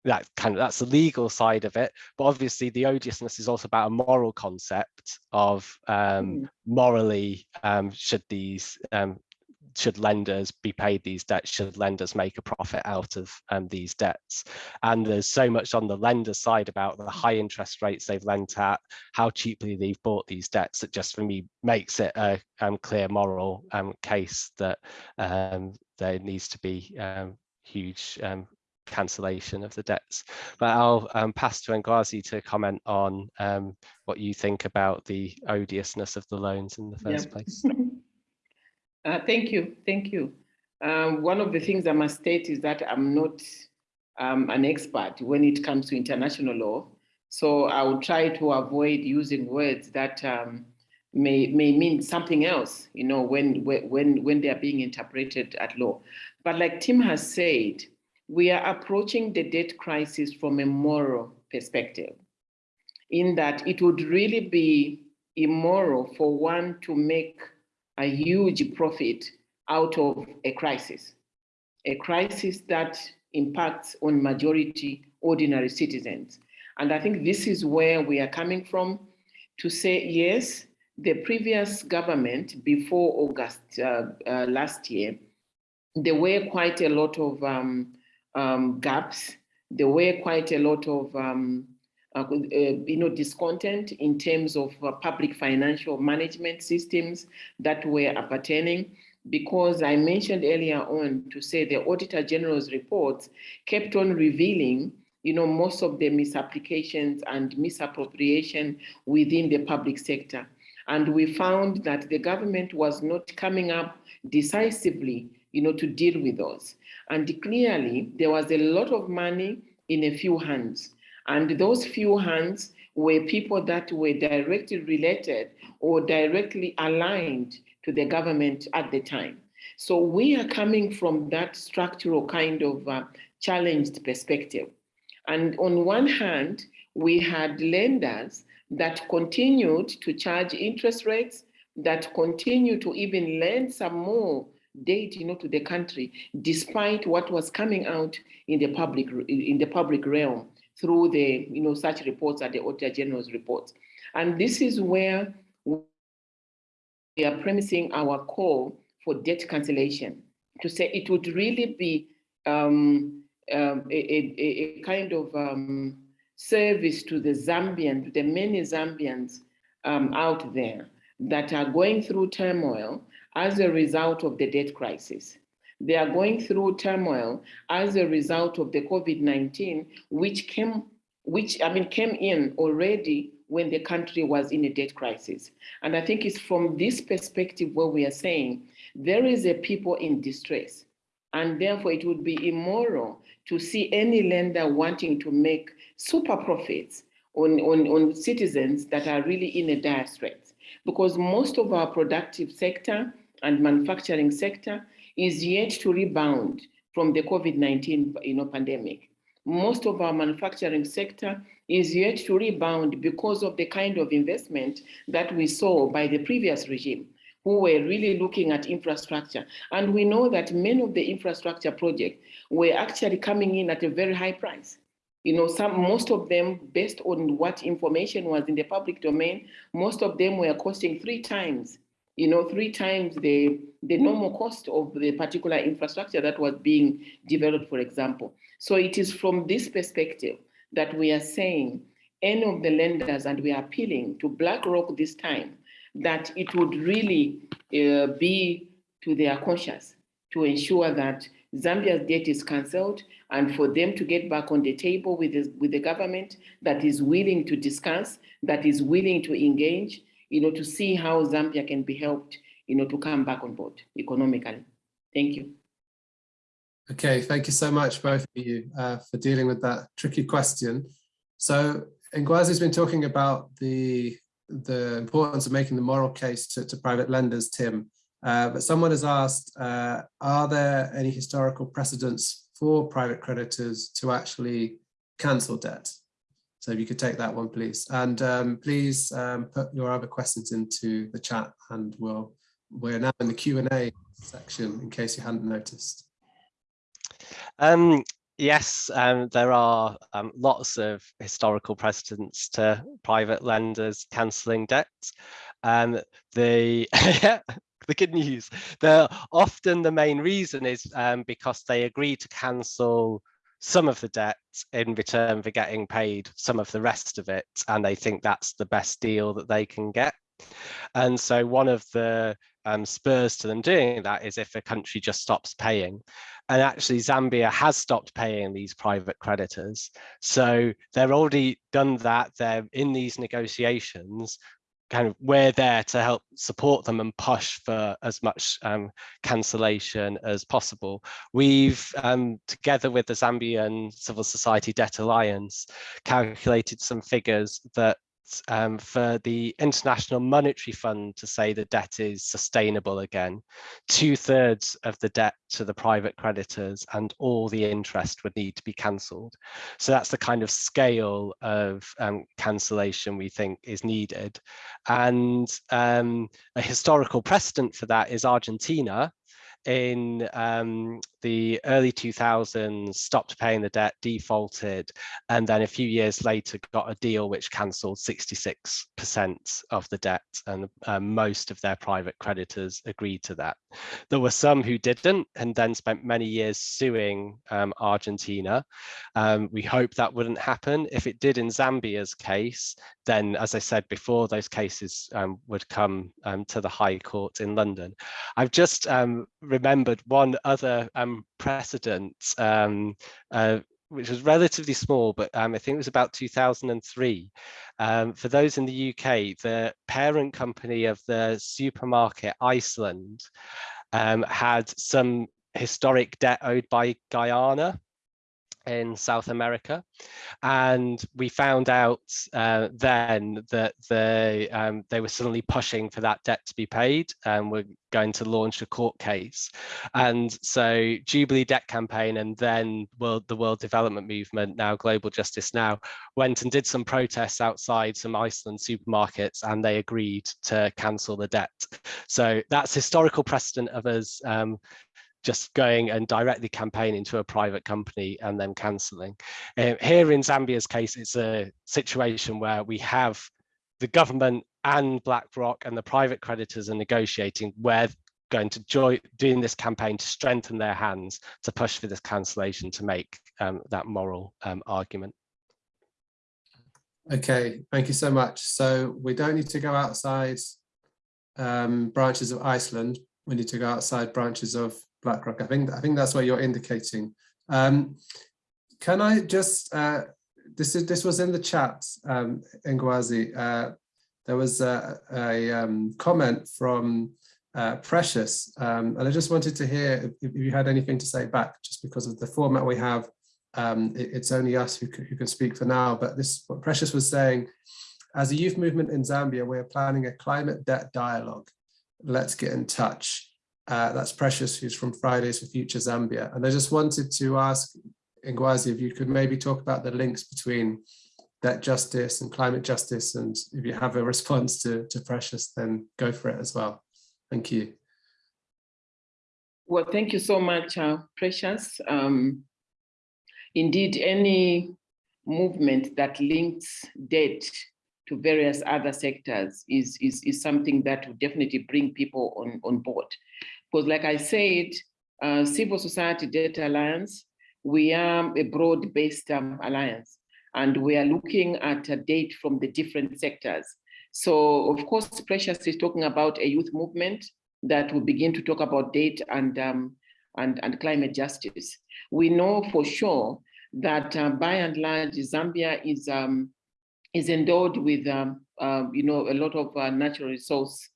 Speaker 3: that kind of that's the legal side of it but obviously the odiousness is also about a moral concept of um, mm. morally um, should these um, should lenders be paid these debts should lenders make a profit out of um, these debts and there's so much on the lender side about the high interest rates they've lent at how cheaply they've bought these debts that just for me makes it a um, clear moral um, case that there needs to be huge cancellation of the debts. But I'll um, pass to Ngwazi to comment on um, what you think about the odiousness of the loans in the first yeah. place.
Speaker 2: uh, thank you, thank you. Um, one of the things I must state is that I'm not um, an expert when it comes to international law. So I will try to avoid using words that um, may may mean something else, you know, when when when they are being interpreted at law. But like Tim has said, we are approaching the debt crisis from a moral perspective, in that it would really be immoral for one to make a huge profit out of a crisis, a crisis that impacts on majority ordinary citizens. And I think this is where we are coming from to say, yes, the previous government before August uh, uh, last year, there were quite a lot of um, um, gaps. There were quite a lot of um, uh, uh, you know, discontent in terms of uh, public financial management systems that were appertaining because I mentioned earlier on to say the Auditor General's reports kept on revealing you know, most of the misapplications and misappropriation within the public sector. And we found that the government was not coming up decisively, you know, to deal with those. And clearly, there was a lot of money in a few hands. And those few hands were people that were directly related or directly aligned to the government at the time. So we are coming from that structural kind of uh, challenged perspective. And on one hand, we had lenders that continued to charge interest rates, that continue to even lend some more date you know to the country despite what was coming out in the public in the public realm through the you know such reports at the auditor general's reports and this is where we are premising our call for debt cancellation to say it would really be um, um, a, a, a, kind of um, service to the Zambians, to the many Zambians um, out there that are going through turmoil as a result of the debt crisis. They are going through turmoil as a result of the COVID-19, which came, which I mean, came in already when the country was in a debt crisis. And I think it's from this perspective where we are saying there is a people in distress. And therefore it would be immoral to see any lender wanting to make super profits on, on, on citizens that are really in a dire straits. Because most of our productive sector and manufacturing sector is yet to rebound from the COVID-19 you know, pandemic. Most of our manufacturing sector is yet to rebound because of the kind of investment that we saw by the previous regime who were really looking at infrastructure. And we know that many of the infrastructure projects were actually coming in at a very high price. You know, some most of them, based on what information was in the public domain, most of them were costing three times you know, three times the, the normal cost of the particular infrastructure that was being developed, for example. So it is from this perspective that we are saying any of the lenders, and we are appealing to BlackRock this time, that it would really uh, be to their conscience to ensure that Zambia's debt is cancelled and for them to get back on the table with with the government that is willing to discuss, that is willing to engage, you know, to see how Zambia can be helped, you know, to come back on board economically. Thank you.
Speaker 1: Okay, thank you so much, both of you, uh, for dealing with that tricky question. So Ngwazi's been talking about the, the importance of making the moral case to, to private lenders, Tim. Uh, but someone has asked, uh, are there any historical precedents for private creditors to actually cancel debt? So if you could take that one, please. And um, please um, put your other questions into the chat and we'll, we're now in the Q&A section in case you hadn't noticed.
Speaker 3: Um, yes, um, there are um, lots of historical precedents to private lenders cancelling debts. Um, the the good news, the often the main reason is um, because they agree to cancel some of the debt in return for getting paid some of the rest of it, and they think that's the best deal that they can get. And so one of the um, spurs to them doing that is if a country just stops paying. And actually Zambia has stopped paying these private creditors. So they're already done that. They're in these negotiations kind of we're there to help support them and push for as much um, cancellation as possible. We've, um, together with the Zambian Civil Society Debt Alliance, calculated some figures that um, for the International Monetary Fund to say the debt is sustainable again. Two thirds of the debt to the private creditors and all the interest would need to be cancelled. So that's the kind of scale of um, cancellation we think is needed. And um, a historical precedent for that is Argentina, in um, the early 2000s stopped paying the debt, defaulted, and then a few years later got a deal which cancelled 66% of the debt and um, most of their private creditors agreed to that. There were some who didn't and then spent many years suing um, Argentina. Um, we hope that wouldn't happen. If it did in Zambia's case, then as I said before, those cases um, would come um, to the High Court in London. I've just remembered one other um, precedent, um, uh, which was relatively small, but um, I think it was about 2003. Um, for those in the UK, the parent company of the supermarket Iceland um, had some historic debt owed by Guyana in South America. And we found out uh, then that they, um, they were suddenly pushing for that debt to be paid and were going to launch a court case. And so Jubilee Debt Campaign and then World, the World Development Movement, now Global Justice Now, went and did some protests outside some Iceland supermarkets and they agreed to cancel the debt. So that's historical precedent of us um, just going and directly campaigning to a private company and then cancelling. Uh, here in Zambia's case, it's a situation where we have the government and BlackRock and the private creditors are negotiating where going to join doing this campaign to strengthen their hands to push for this cancellation to make um, that moral um, argument.
Speaker 1: Okay, thank you so much. So we don't need to go outside um, branches of Iceland. We need to go outside branches of BlackRock. I think I think that's what you're indicating. Um, can I just uh, this is this was in the chat, um, Ngwazi. Uh, there was a, a um, comment from uh, Precious, um, and I just wanted to hear if, if, you had anything to say back, just because of the format we have. Um, it, it's only us who, who can speak for now, but this what Precious was saying. As a youth movement in Zambia, we're planning a climate debt dialogue. Let's get in touch. Uh, that's Precious, who's from Fridays for Future Zambia. And I just wanted to ask Ngwazi if you could maybe talk about the links between debt justice and climate justice. And if you have a response to, to Precious, then go for it as well. Thank you.
Speaker 2: Well, thank you so much, uh, Precious. Um, indeed, any movement that links debt to various other sectors is, is, is something that will definitely bring people on, on board. Because like I said, uh, Civil Society Debt Alliance, we are a broad-based um, alliance, and we are looking at a date from the different sectors. So of course, Precious is talking about a youth movement that will begin to talk about date and, um, and, and climate justice. We know for sure that uh, by and large, Zambia is, um, is endowed with, um, uh, you know, a lot of uh, natural resource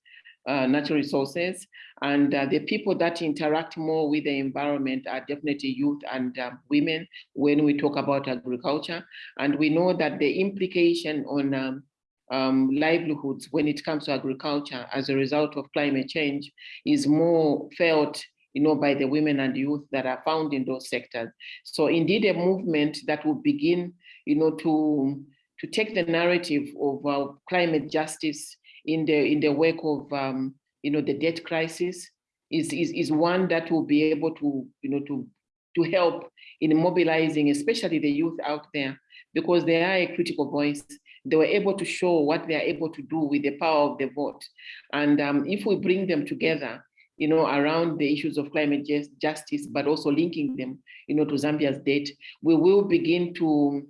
Speaker 2: uh, natural resources. And uh, the people that interact more with the environment are definitely youth and uh, women when we talk about agriculture. And we know that the implication on um, um, livelihoods when it comes to agriculture as a result of climate change is more felt you know, by the women and youth that are found in those sectors. So indeed a movement that will begin, you know, to, to take the narrative of uh, climate justice in the in the wake of um, you know the debt crisis is, is is one that will be able to you know to to help in mobilizing, especially the youth out there, because they are a critical voice. They were able to show what they are able to do with the power of the vote. And um, if we bring them together, you know, around the issues of climate justice, but also linking them, you know, to Zambia's debt, we will begin to,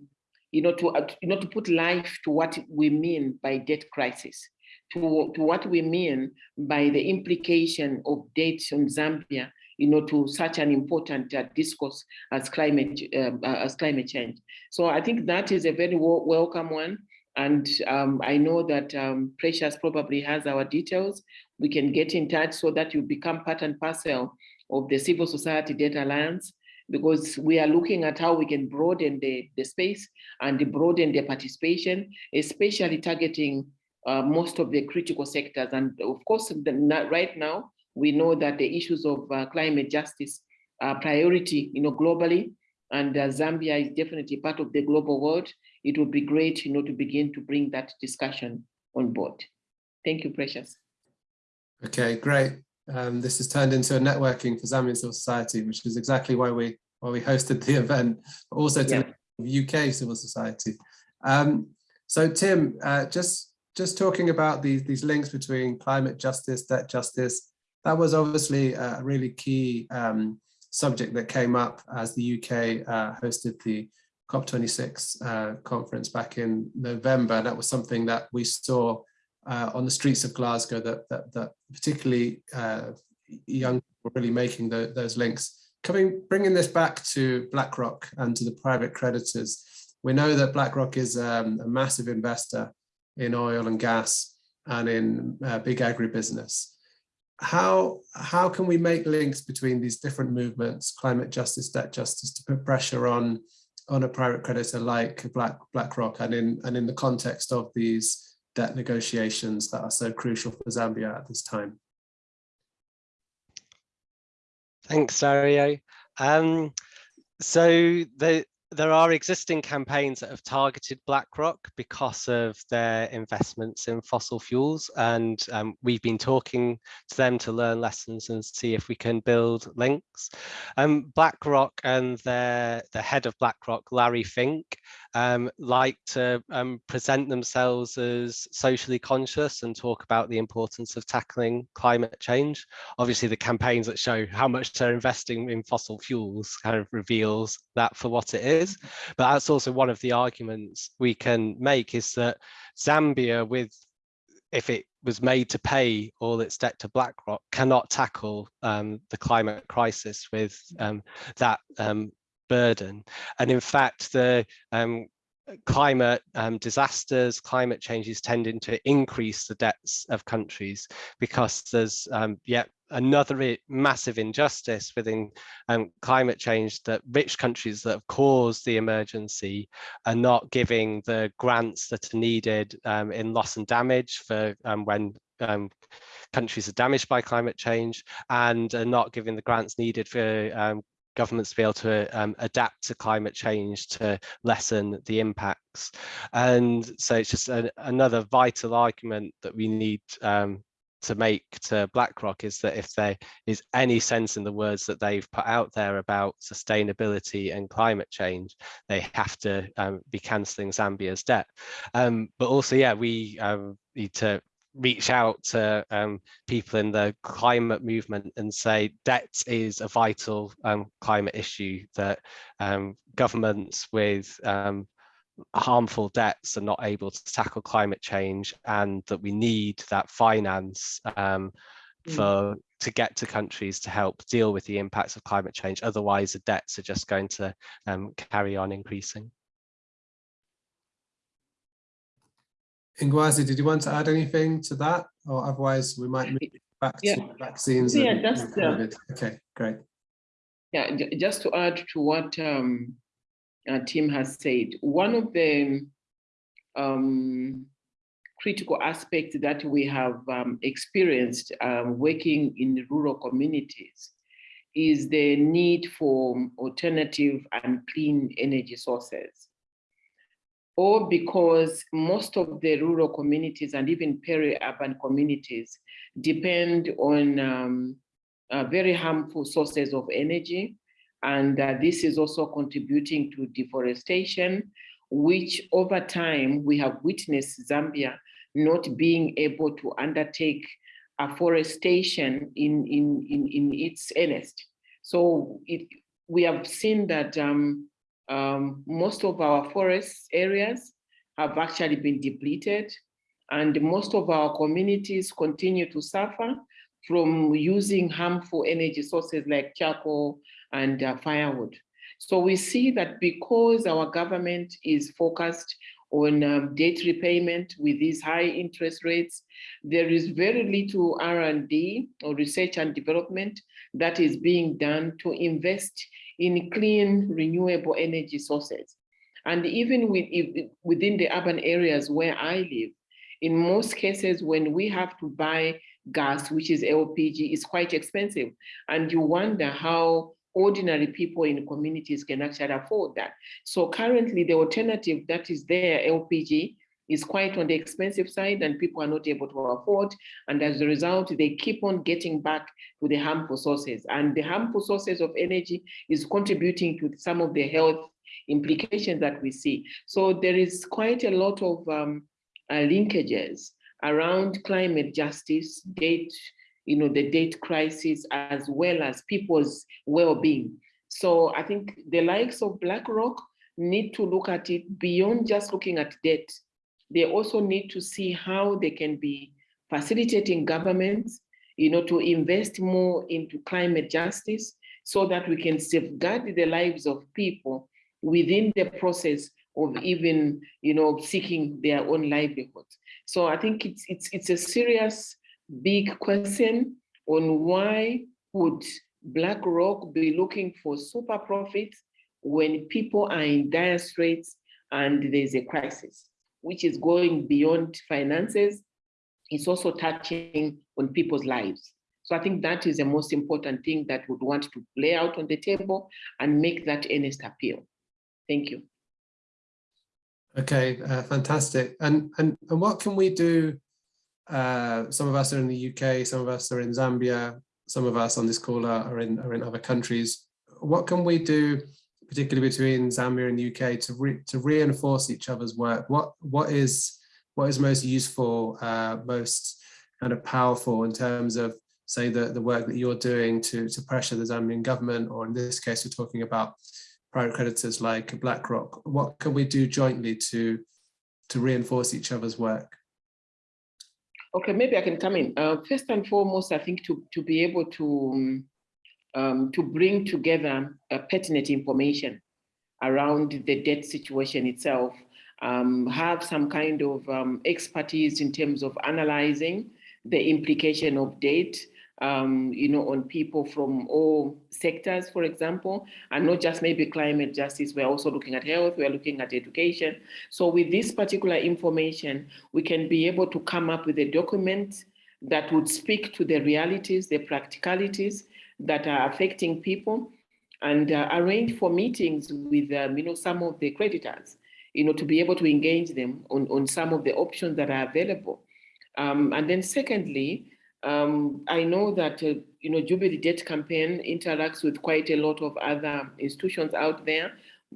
Speaker 2: you know, to, uh, you know, to put life to what we mean by debt crisis, to, to what we mean by the implication of dates on Zambia, you know, to such an important uh, discourse as climate um, uh, as climate change. So I think that is a very welcome one. And um, I know that um, Precious probably has our details. We can get in touch so that you become part and parcel of the Civil Society Debt Alliance because we are looking at how we can broaden the, the space and broaden the participation, especially targeting uh, most of the critical sectors. And of course, the, right now, we know that the issues of uh, climate justice are priority you know, globally, and uh, Zambia is definitely part of the global world. It would be great you know, to begin to bring that discussion on board. Thank you, Precious.
Speaker 1: Okay, great. Um, this has turned into a networking for Zambian civil society, which is exactly why we why we hosted the event, but also to yeah. UK civil society. Um, so Tim, uh, just just talking about these these links between climate justice, debt justice, that was obviously a really key um, subject that came up as the UK uh, hosted the COP26 uh, conference back in November. That was something that we saw uh, on the streets of Glasgow that, that, that particularly uh, young people were really making the, those links. Coming, bringing this back to BlackRock and to the private creditors, we know that BlackRock is um, a massive investor in oil and gas and in uh, big agribusiness how how can we make links between these different movements, climate justice, debt justice, to put pressure on on a private creditor like Black BlackRock, and in and in the context of these debt negotiations that are so crucial for Zambia at this time?
Speaker 3: Thanks, Dario. Um, so the there are existing campaigns that have targeted BlackRock because of their investments in fossil fuels. And um, we've been talking to them to learn lessons and see if we can build links. Um, BlackRock and their, the head of BlackRock, Larry Fink, um, like to um, present themselves as socially conscious and talk about the importance of tackling climate change. Obviously, the campaigns that show how much they're investing in fossil fuels kind of reveals that for what it is. But that's also one of the arguments we can make is that Zambia with if it was made to pay all its debt to BlackRock, cannot tackle um, the climate crisis with um, that um, burden. And in fact, the um, climate um, disasters, climate change is tending to increase the debts of countries because there's um, yet another massive injustice within um, climate change that rich countries that have caused the emergency are not giving the grants that are needed um, in loss and damage for um, when um, countries are damaged by climate change and are not giving the grants needed for governments to be able to um, adapt to climate change to lessen the impacts. And so it's just another vital argument that we need um, to make to BlackRock is that if there is any sense in the words that they've put out there about sustainability and climate change, they have to um, be cancelling Zambia's debt. Um, but also, yeah, we um, need to reach out to um, people in the climate movement and say debt is a vital um, climate issue that um, governments with um, harmful debts are not able to tackle climate change and that we need that finance um, mm. for to get to countries to help deal with the impacts of climate change otherwise the debts are just going to um, carry on increasing
Speaker 1: Ngwazi, did you want to add anything to that? Or otherwise we might move back yeah. to vaccines.
Speaker 2: Yeah, just, uh,
Speaker 1: okay, great.
Speaker 2: Yeah, just to add to what um, uh, Tim has said, one of the um, critical aspects that we have um, experienced um, working in rural communities is the need for alternative and clean energy sources or because most of the rural communities and even peri-urban communities depend on um, uh, very harmful sources of energy. And uh, this is also contributing to deforestation, which over time we have witnessed Zambia not being able to undertake afforestation in, in, in, in its earnest. So it, we have seen that um, um, most of our forest areas have actually been depleted and most of our communities continue to suffer from using harmful energy sources like charcoal and uh, firewood. So we see that because our government is focused on um, debt repayment with these high interest rates, there is very little R&D or research and development that is being done to invest in clean renewable energy sources. And even with, within the urban areas where I live, in most cases, when we have to buy gas, which is LPG, is quite expensive. And you wonder how ordinary people in communities can actually afford that. So currently the alternative that is there, LPG, is quite on the expensive side and people are not able to afford. And as a result, they keep on getting back to the harmful sources. And the harmful sources of energy is contributing to some of the health implications that we see. So there is quite a lot of um, uh, linkages around climate justice, date, you know, the date crisis, as well as people's well-being. So I think the likes of BlackRock need to look at it beyond just looking at debt. They also need to see how they can be facilitating governments, you know, to invest more into climate justice so that we can safeguard the lives of people within the process of even, you know, seeking their own livelihoods. So I think it's, it's, it's a serious, big question on why would BlackRock be looking for super profits when people are in dire straits and there's a crisis, which is going beyond finances. It's also touching on people's lives. So I think that is the most important thing that would want to lay out on the table and make that earnest appeal. Thank you.
Speaker 1: Okay, uh, fantastic. And, and, and what can we do? Uh, some of us are in the UK, some of us are in Zambia, some of us on this call are, are, in, are in other countries. What can we do, particularly between Zambia and the UK, to, re, to reinforce each other's work? What, what, is, what is most useful, uh, most kind of powerful in terms of, say, the, the work that you're doing to, to pressure the Zambian government, or in this case, we're talking about private creditors like BlackRock? What can we do jointly to, to reinforce each other's work?
Speaker 2: Okay, maybe I can come in. Uh, first and foremost, I think to, to be able to, um, to bring together uh, pertinent information around the debt situation itself, um, have some kind of um, expertise in terms of analyzing the implication of debt, um, you know, on people from all sectors, for example, and not just maybe climate justice. We're also looking at health, we're looking at education. So with this particular information, we can be able to come up with a document that would speak to the realities, the practicalities that are affecting people and uh, arrange for meetings with, um, you know, some of the creditors, you know, to be able to engage them on, on some of the options that are available. Um, and then secondly, um, I know that, uh, you know, Jubilee Debt Campaign interacts with quite a lot of other institutions out there,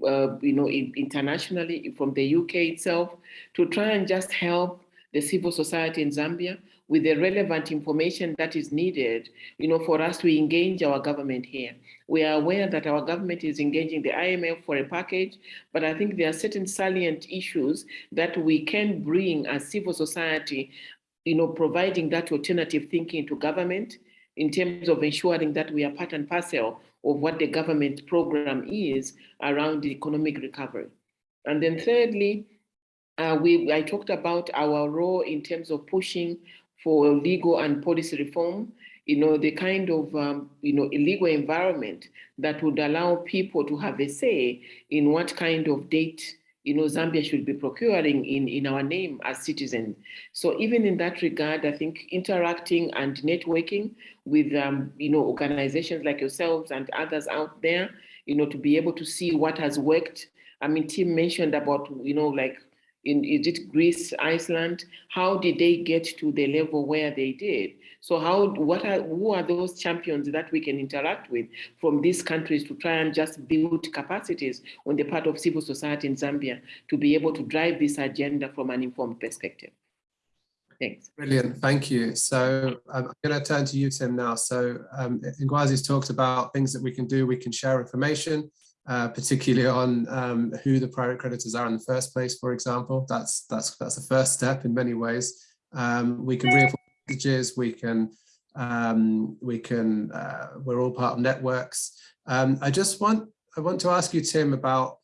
Speaker 2: uh, you know, in, internationally from the UK itself, to try and just help the civil society in Zambia with the relevant information that is needed, you know, for us to engage our government here. We are aware that our government is engaging the IMF for a package, but I think there are certain salient issues that we can bring as civil society you know, providing that alternative thinking to government in terms of ensuring that we are part and parcel of what the government program is around the economic recovery. And then thirdly, uh, we, I talked about our role in terms of pushing for legal and policy reform, you know, the kind of, um, you know, illegal environment that would allow people to have a say in what kind of date you know, Zambia should be procuring in, in our name as citizens. So even in that regard, I think interacting and networking with, um, you know, organizations like yourselves and others out there, you know, to be able to see what has worked. I mean, Tim mentioned about, you know, like in is it Greece, Iceland? How did they get to the level where they did? So how what are who are those champions that we can interact with from these countries to try and just build capacities on the part of civil society in Zambia to be able to drive this agenda from an informed perspective? Thanks.
Speaker 1: Brilliant, thank you. So um, I'm going to turn to you, Tim, now. So um, Ngwazi's talked about things that we can do. We can share information, uh, particularly on um, who the private creditors are in the first place, for example. That's that's that's the first step in many ways. Um, we can reinforce messages. We can um, we can uh, we're all part of networks. Um, I just want I want to ask you, Tim, about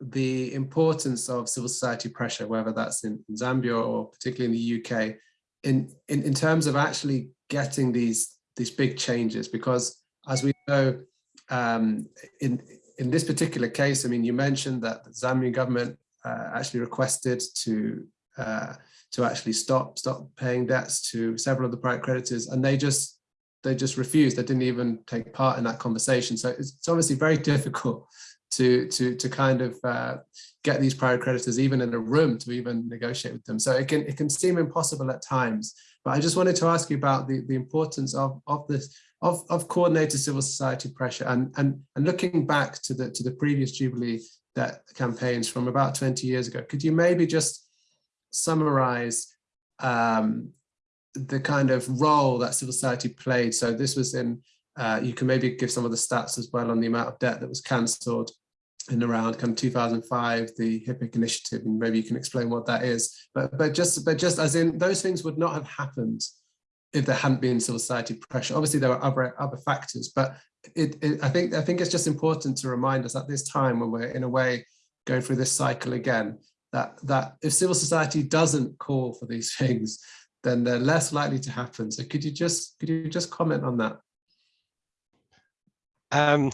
Speaker 1: the importance of civil society pressure, whether that's in, Zambia or particularly in the UK, in, in, in terms of actually getting these, these big changes, because as we know, um, in, in this particular case, I mean, you mentioned that the Zambian government uh, actually requested to uh, to actually stop stop paying debts to several of the private creditors, and they just they just refused. They didn't even take part in that conversation. So it's, it's obviously very difficult to to to kind of uh, get these prior creditors even in a room to even negotiate with them. So it can it can seem impossible at times. But I just wanted to ask you about the the importance of of this of of coordinated civil society pressure and and and looking back to the to the previous Jubilee that campaigns from about 20 years ago. Could you maybe just summarize um, the kind of role that civil society played? So this was in uh, you can maybe give some of the stats as well on the amount of debt that was cancelled in around kind of 2005, the HIPC initiative, and maybe you can explain what that is. But but just but just as in those things would not have happened if there hadn't been civil society pressure. Obviously, there were other other factors, but it, it, I think I think it's just important to remind us at this time when we're in a way going through this cycle again that that if civil society doesn't call for these things, then they're less likely to happen. So could you just could you just comment on that?
Speaker 3: Um,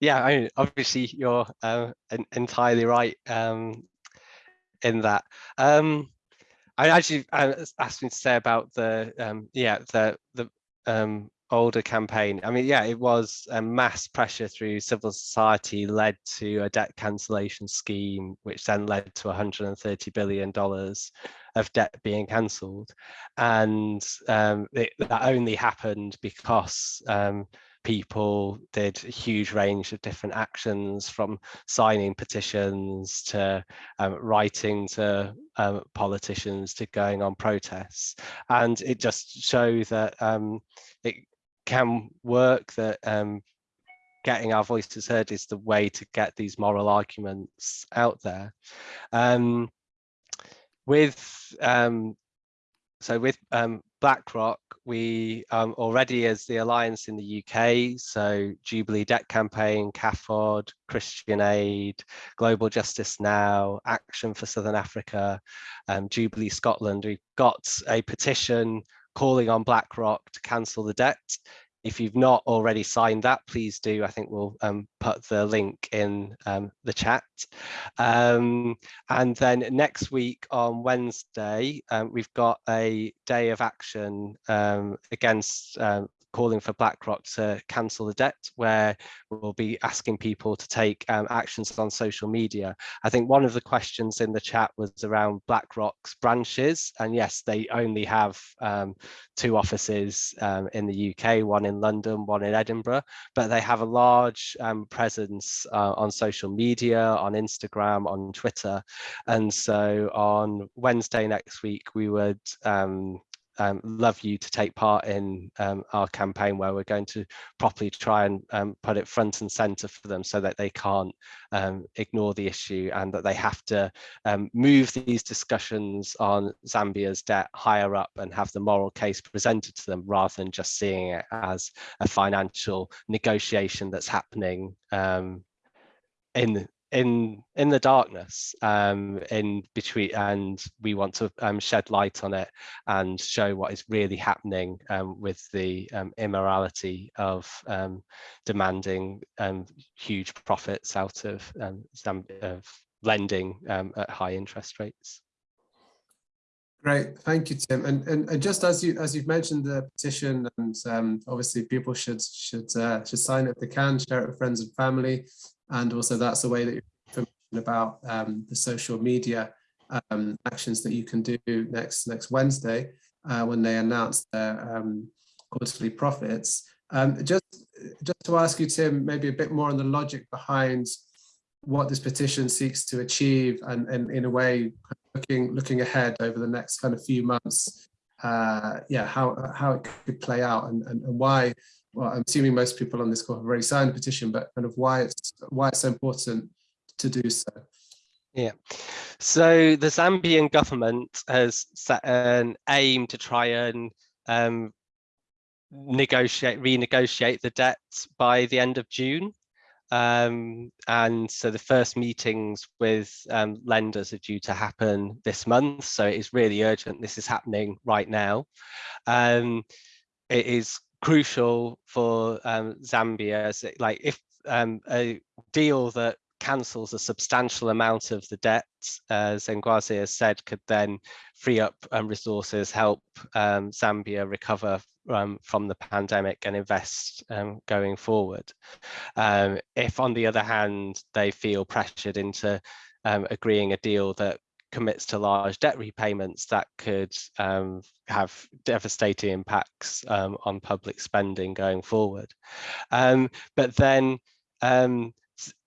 Speaker 3: yeah, I mean, obviously you're uh, entirely right um, in that. Um, I actually asked me to say about the um, yeah the the um, older campaign. I mean, yeah, it was a mass pressure through civil society led to a debt cancellation scheme, which then led to 130 billion dollars of debt being cancelled, and um, it, that only happened because um, people did a huge range of different actions from signing petitions to um, writing to um, politicians to going on protests. And it just shows that um, it can work that um, getting our voices heard is the way to get these moral arguments out there. Um, with um, so with um, BlackRock, we um, already as the alliance in the UK, so Jubilee Debt Campaign, CAFOD, Christian Aid, Global Justice Now, Action for Southern Africa, um, Jubilee Scotland, we've got a petition calling on BlackRock to cancel the debt if you've not already signed that, please do. I think we'll um, put the link in um, the chat. Um, and then next week on Wednesday, um, we've got a day of action um, against um, calling for BlackRock to cancel the debt, where we'll be asking people to take um, actions on social media. I think one of the questions in the chat was around BlackRock's branches, and yes, they only have um, two offices um, in the UK, one in London, one in Edinburgh, but they have a large um, presence uh, on social media, on Instagram, on Twitter, and so on Wednesday next week we would um, um, love you to take part in um, our campaign where we're going to properly try and um, put it front and center for them so that they can't um, ignore the issue and that they have to um, move these discussions on Zambia's debt higher up and have the moral case presented to them rather than just seeing it as a financial negotiation that's happening um, in in in the darkness um in between and we want to um, shed light on it and show what is really happening um, with the um, immorality of um, demanding um, huge profits out of, of lending at high interest rates.
Speaker 1: Great, thank you, Tim. And, and, and just as you as you've mentioned the petition, and um, obviously people should should uh, should sign it if they can, share it with friends and family, and also that's a way that information about um, the social media um, actions that you can do next next Wednesday uh, when they announce their um, quarterly profits. Um, just just to ask you, Tim, maybe a bit more on the logic behind what this petition seeks to achieve, and, and in a way, looking looking ahead over the next kind of few months. Uh, yeah, how how it could play out, and, and, and why. Well, I'm assuming most people on this call have already signed the petition, but kind of why it's why it's so important to do so.
Speaker 3: Yeah, so the Zambian government has set an aim to try and um, negotiate, renegotiate the debt by the end of June. Um, and so the first meetings with um, lenders are due to happen this month. So it is really urgent. This is happening right now. Um, it is crucial for um, Zambia, so like if um, a deal that cancels a substantial amount of the debt, as Ngwazi has said, could then free up um, resources, help um, Zambia recover um, from the pandemic and invest um, going forward. Um, if, on the other hand, they feel pressured into um, agreeing a deal that commits to large debt repayments that could um, have devastating impacts um, on public spending going forward. Um, but then um,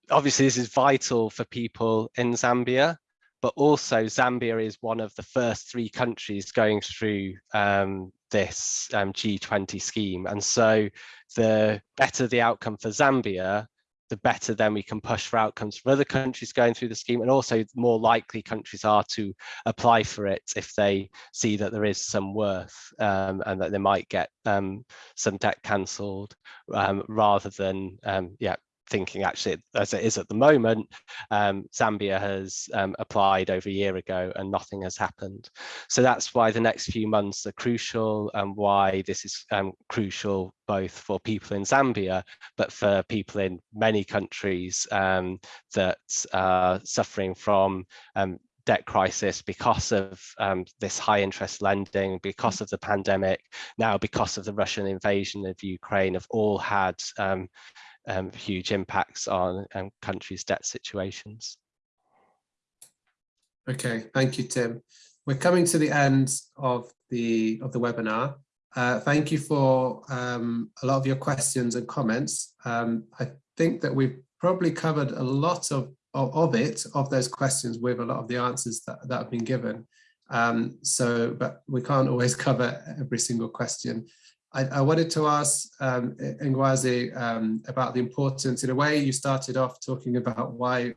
Speaker 3: obviously this is vital for people in Zambia, but also Zambia is one of the first three countries going through um, this um, G20 scheme. And so the better the outcome for Zambia, the better then we can push for outcomes for other countries going through the scheme and also more likely countries are to apply for it if they see that there is some worth um, and that they might get um, some debt cancelled um, rather than um, yeah thinking actually as it is at the moment um, Zambia has um, applied over a year ago and nothing has happened. So that's why the next few months are crucial and why this is um, crucial both for people in Zambia but for people in many countries um, that are suffering from um, debt crisis because of um, this high interest lending, because of the pandemic, now because of the Russian invasion of Ukraine have all had um, um, huge impacts on um, countries' debt situations.
Speaker 1: Okay, thank you, Tim. We're coming to the end of the of the webinar. Uh, thank you for um, a lot of your questions and comments. Um, I think that we've probably covered a lot of, of, of, it, of those questions with a lot of the answers that, that have been given. Um, so, but we can't always cover every single question. I, I wanted to ask um, Ngwazi um, about the importance, in a way you started off talking about why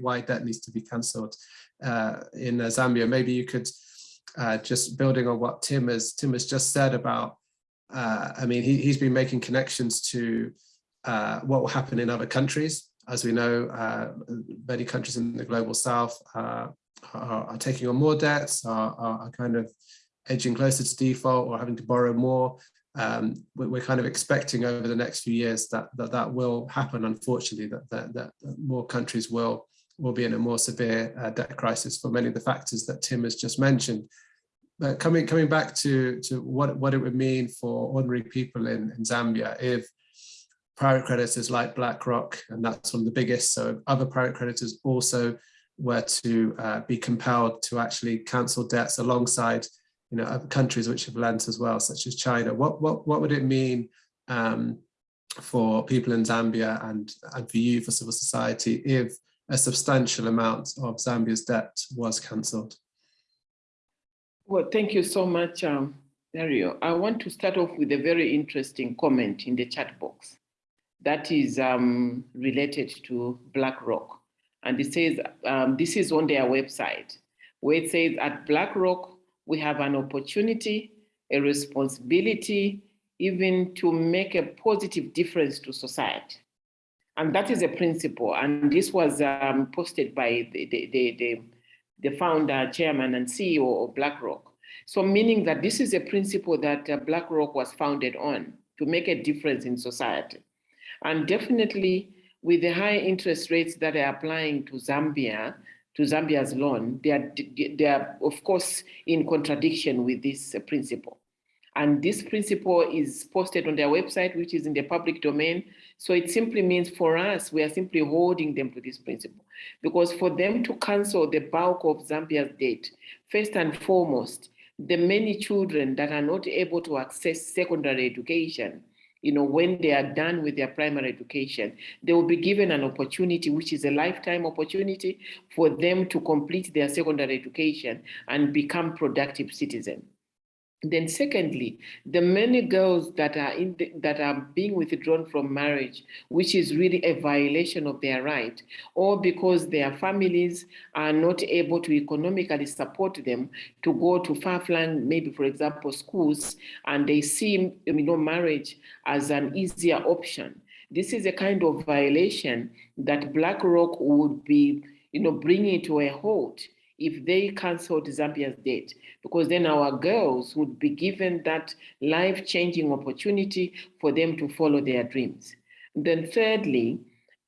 Speaker 1: why debt needs to be cancelled uh, in uh, Zambia. Maybe you could, uh, just building on what Tim has, Tim has just said about, uh, I mean, he, he's been making connections to uh, what will happen in other countries. As we know, uh, many countries in the global south are, are, taking on more debts, are, are kind of edging closer to default or having to borrow more um, we're kind of expecting over the next few years that that, that will happen, unfortunately, that, that, that more countries will, will be in a more severe uh, debt crisis for many of the factors that Tim has just mentioned. But coming, coming back to, to what, what it would mean for ordinary people in, in Zambia if private creditors like BlackRock, and that's one of the biggest, so other private creditors also were to uh, be compelled to actually cancel debts alongside you know, countries which have lent as well, such as China. What what what would it mean um, for people in Zambia and and for you for civil society if a substantial amount of Zambia's debt was cancelled?
Speaker 2: Well, thank you so much, um, Dario. I want to start off with a very interesting comment in the chat box that is um, related to BlackRock. And it says, um, this is on their website, where it says at BlackRock, we have an opportunity, a responsibility, even to make a positive difference to society. And that is a principle. And this was um, posted by the, the, the, the, founder, chairman, and CEO of BlackRock. So meaning that this is a principle that uh, BlackRock was founded on to make a difference in society. And definitely with the high interest rates that are applying to Zambia, to Zambia's loan, they are, they are of course in contradiction with this principle. And this principle is posted on their website, which is in the public domain. So it simply means for us, we are simply holding them to this principle. Because for them to cancel the bulk of Zambia's debt, first and foremost, the many children that are not able to access secondary education, you know, when they are done with their primary education, they will be given an opportunity, which is a lifetime opportunity for them to complete their secondary education and become productive citizens. Then secondly, the many girls that are in the, that are being withdrawn from marriage, which is really a violation of their right, or because their families are not able to economically support them to go to far-flung, maybe for example, schools, and they see you know, marriage as an easier option. This is a kind of violation that BlackRock would be you know, bringing to a halt if they canceled Zambia's debt, because then our girls would be given that life-changing opportunity for them to follow their dreams. Then thirdly,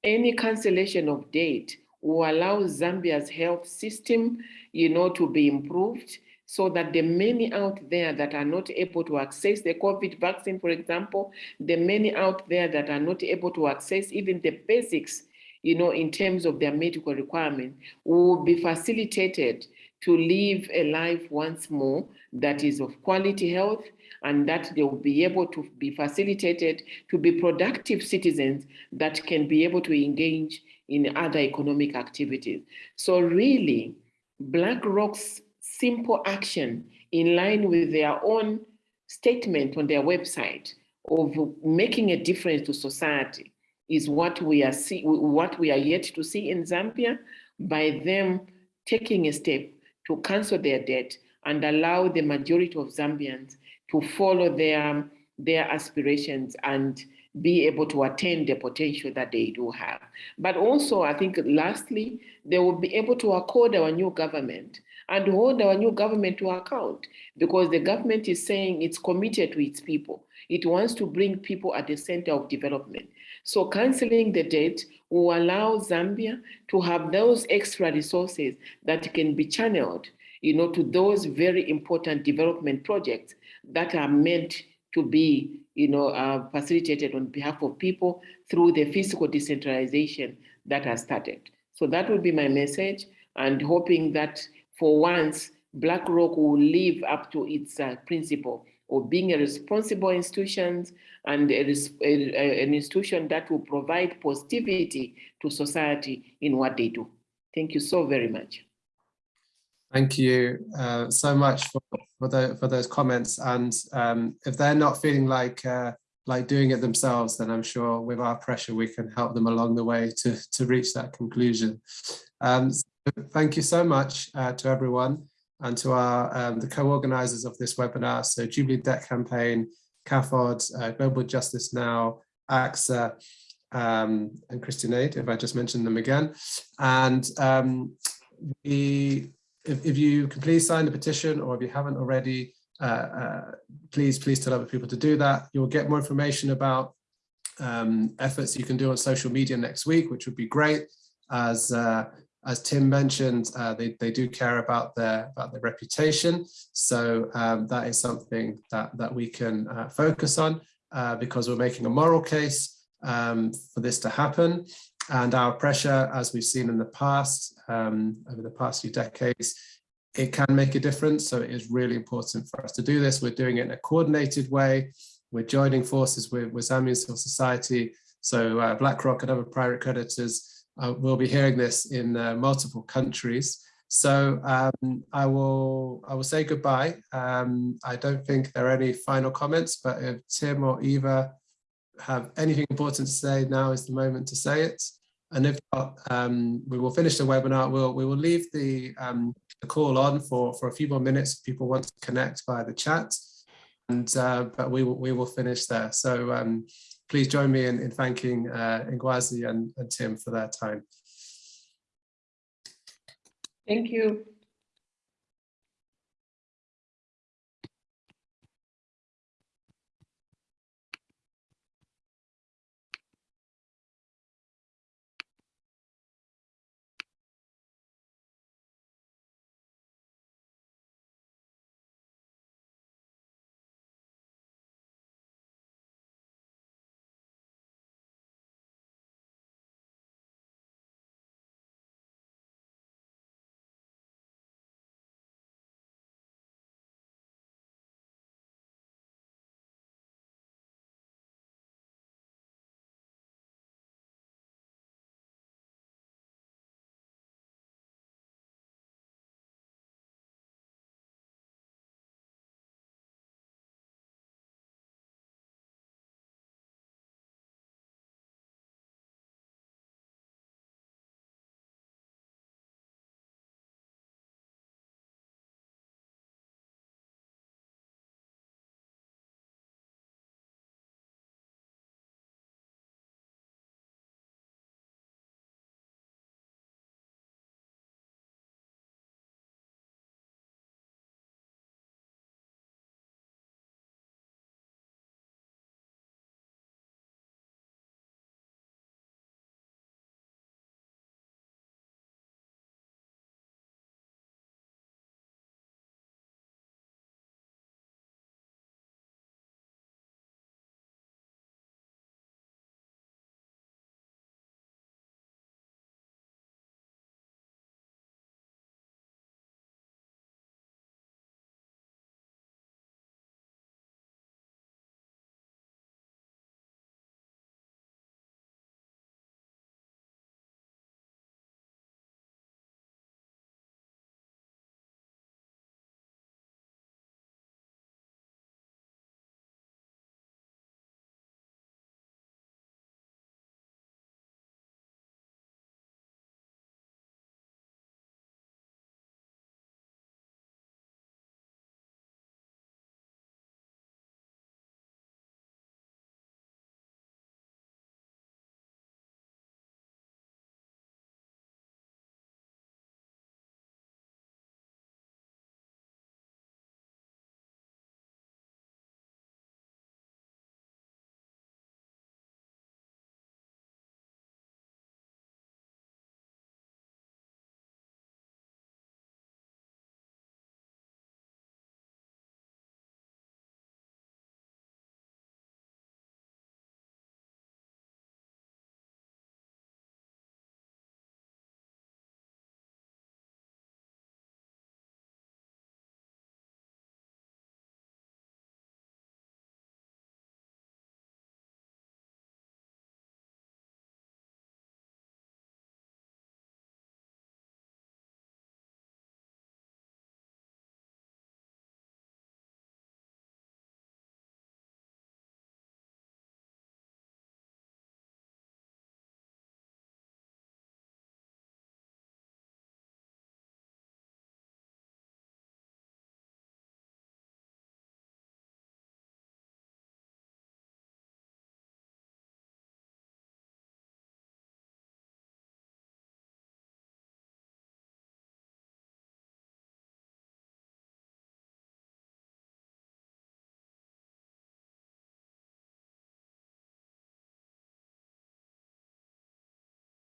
Speaker 2: any cancellation of date will allow Zambia's health system, you know, to be improved so that the many out there that are not able to access the COVID vaccine, for example, the many out there that are not able to access even the basics you know, in terms of their medical requirement, will be facilitated to live a life once more that is of quality health and that they will be able to be facilitated to be productive citizens that can be able to engage in other economic activities. So really, BlackRock's simple action in line with their own statement on their website of making a difference to society is what we are see, what we are yet to see in Zambia by them taking a step to cancel their debt and allow the majority of Zambians to follow their, their aspirations and be able to attain the potential that they do have. But also, I think lastly, they will be able to accord our new government and hold our new government to account because the government is saying it's committed to its people. It wants to bring people at the center of development. So canceling the debt will allow Zambia to have those extra resources that can be channeled you know, to those very important development projects that are meant to be you know, uh, facilitated on behalf of people through the fiscal decentralization that has started. So that would be my message and hoping that for once, BlackRock will live up to its uh, principle of being a responsible institution and a, a, an institution that will provide positivity to society in what they do. Thank you so very much.
Speaker 1: Thank you uh, so much for, for, the, for, those comments. And um, if they're not feeling like uh, like doing it themselves, then I'm sure with our pressure, we can help them along the way to, to reach that conclusion. Um, so thank you so much uh, to everyone and to our um, the co-organizers of this webinar, so Jubilee Debt Campaign, CAFOD, uh, Global Justice Now, ACTSA, um, and Christian Aid, if I just mentioned them again. And um, we, if, if, you can please sign the petition, or if you haven't already, uh, uh, please, please tell other people to do that. You'll get more information about um, efforts you can do on social media next week, which would be great as uh, as Tim mentioned, uh, they, they do care about their about their reputation. So um, that is something that, that we can uh, focus on uh, because we're making a moral case um, for this to happen. And our pressure, as we've seen in the past, um, over the past few decades, it can make a difference. So it is really important for us to do this. We're doing it in a coordinated way. We're joining forces with, with Zambian civil society. So uh, BlackRock and other private creditors uh, we'll be hearing this in uh, multiple countries. So um, I will I will say goodbye. Um, I don't think there are any final comments, but if Tim or Eva have anything important to say, now is the moment to say it. And if not, um, we will finish the webinar. We'll, we will leave the, um, the call on for, for a few more minutes if people want to connect via the chat. And, uh, but we will, we will finish there. So um, please join me in, in thanking uh, and, and Tim for their time.
Speaker 2: Thank you.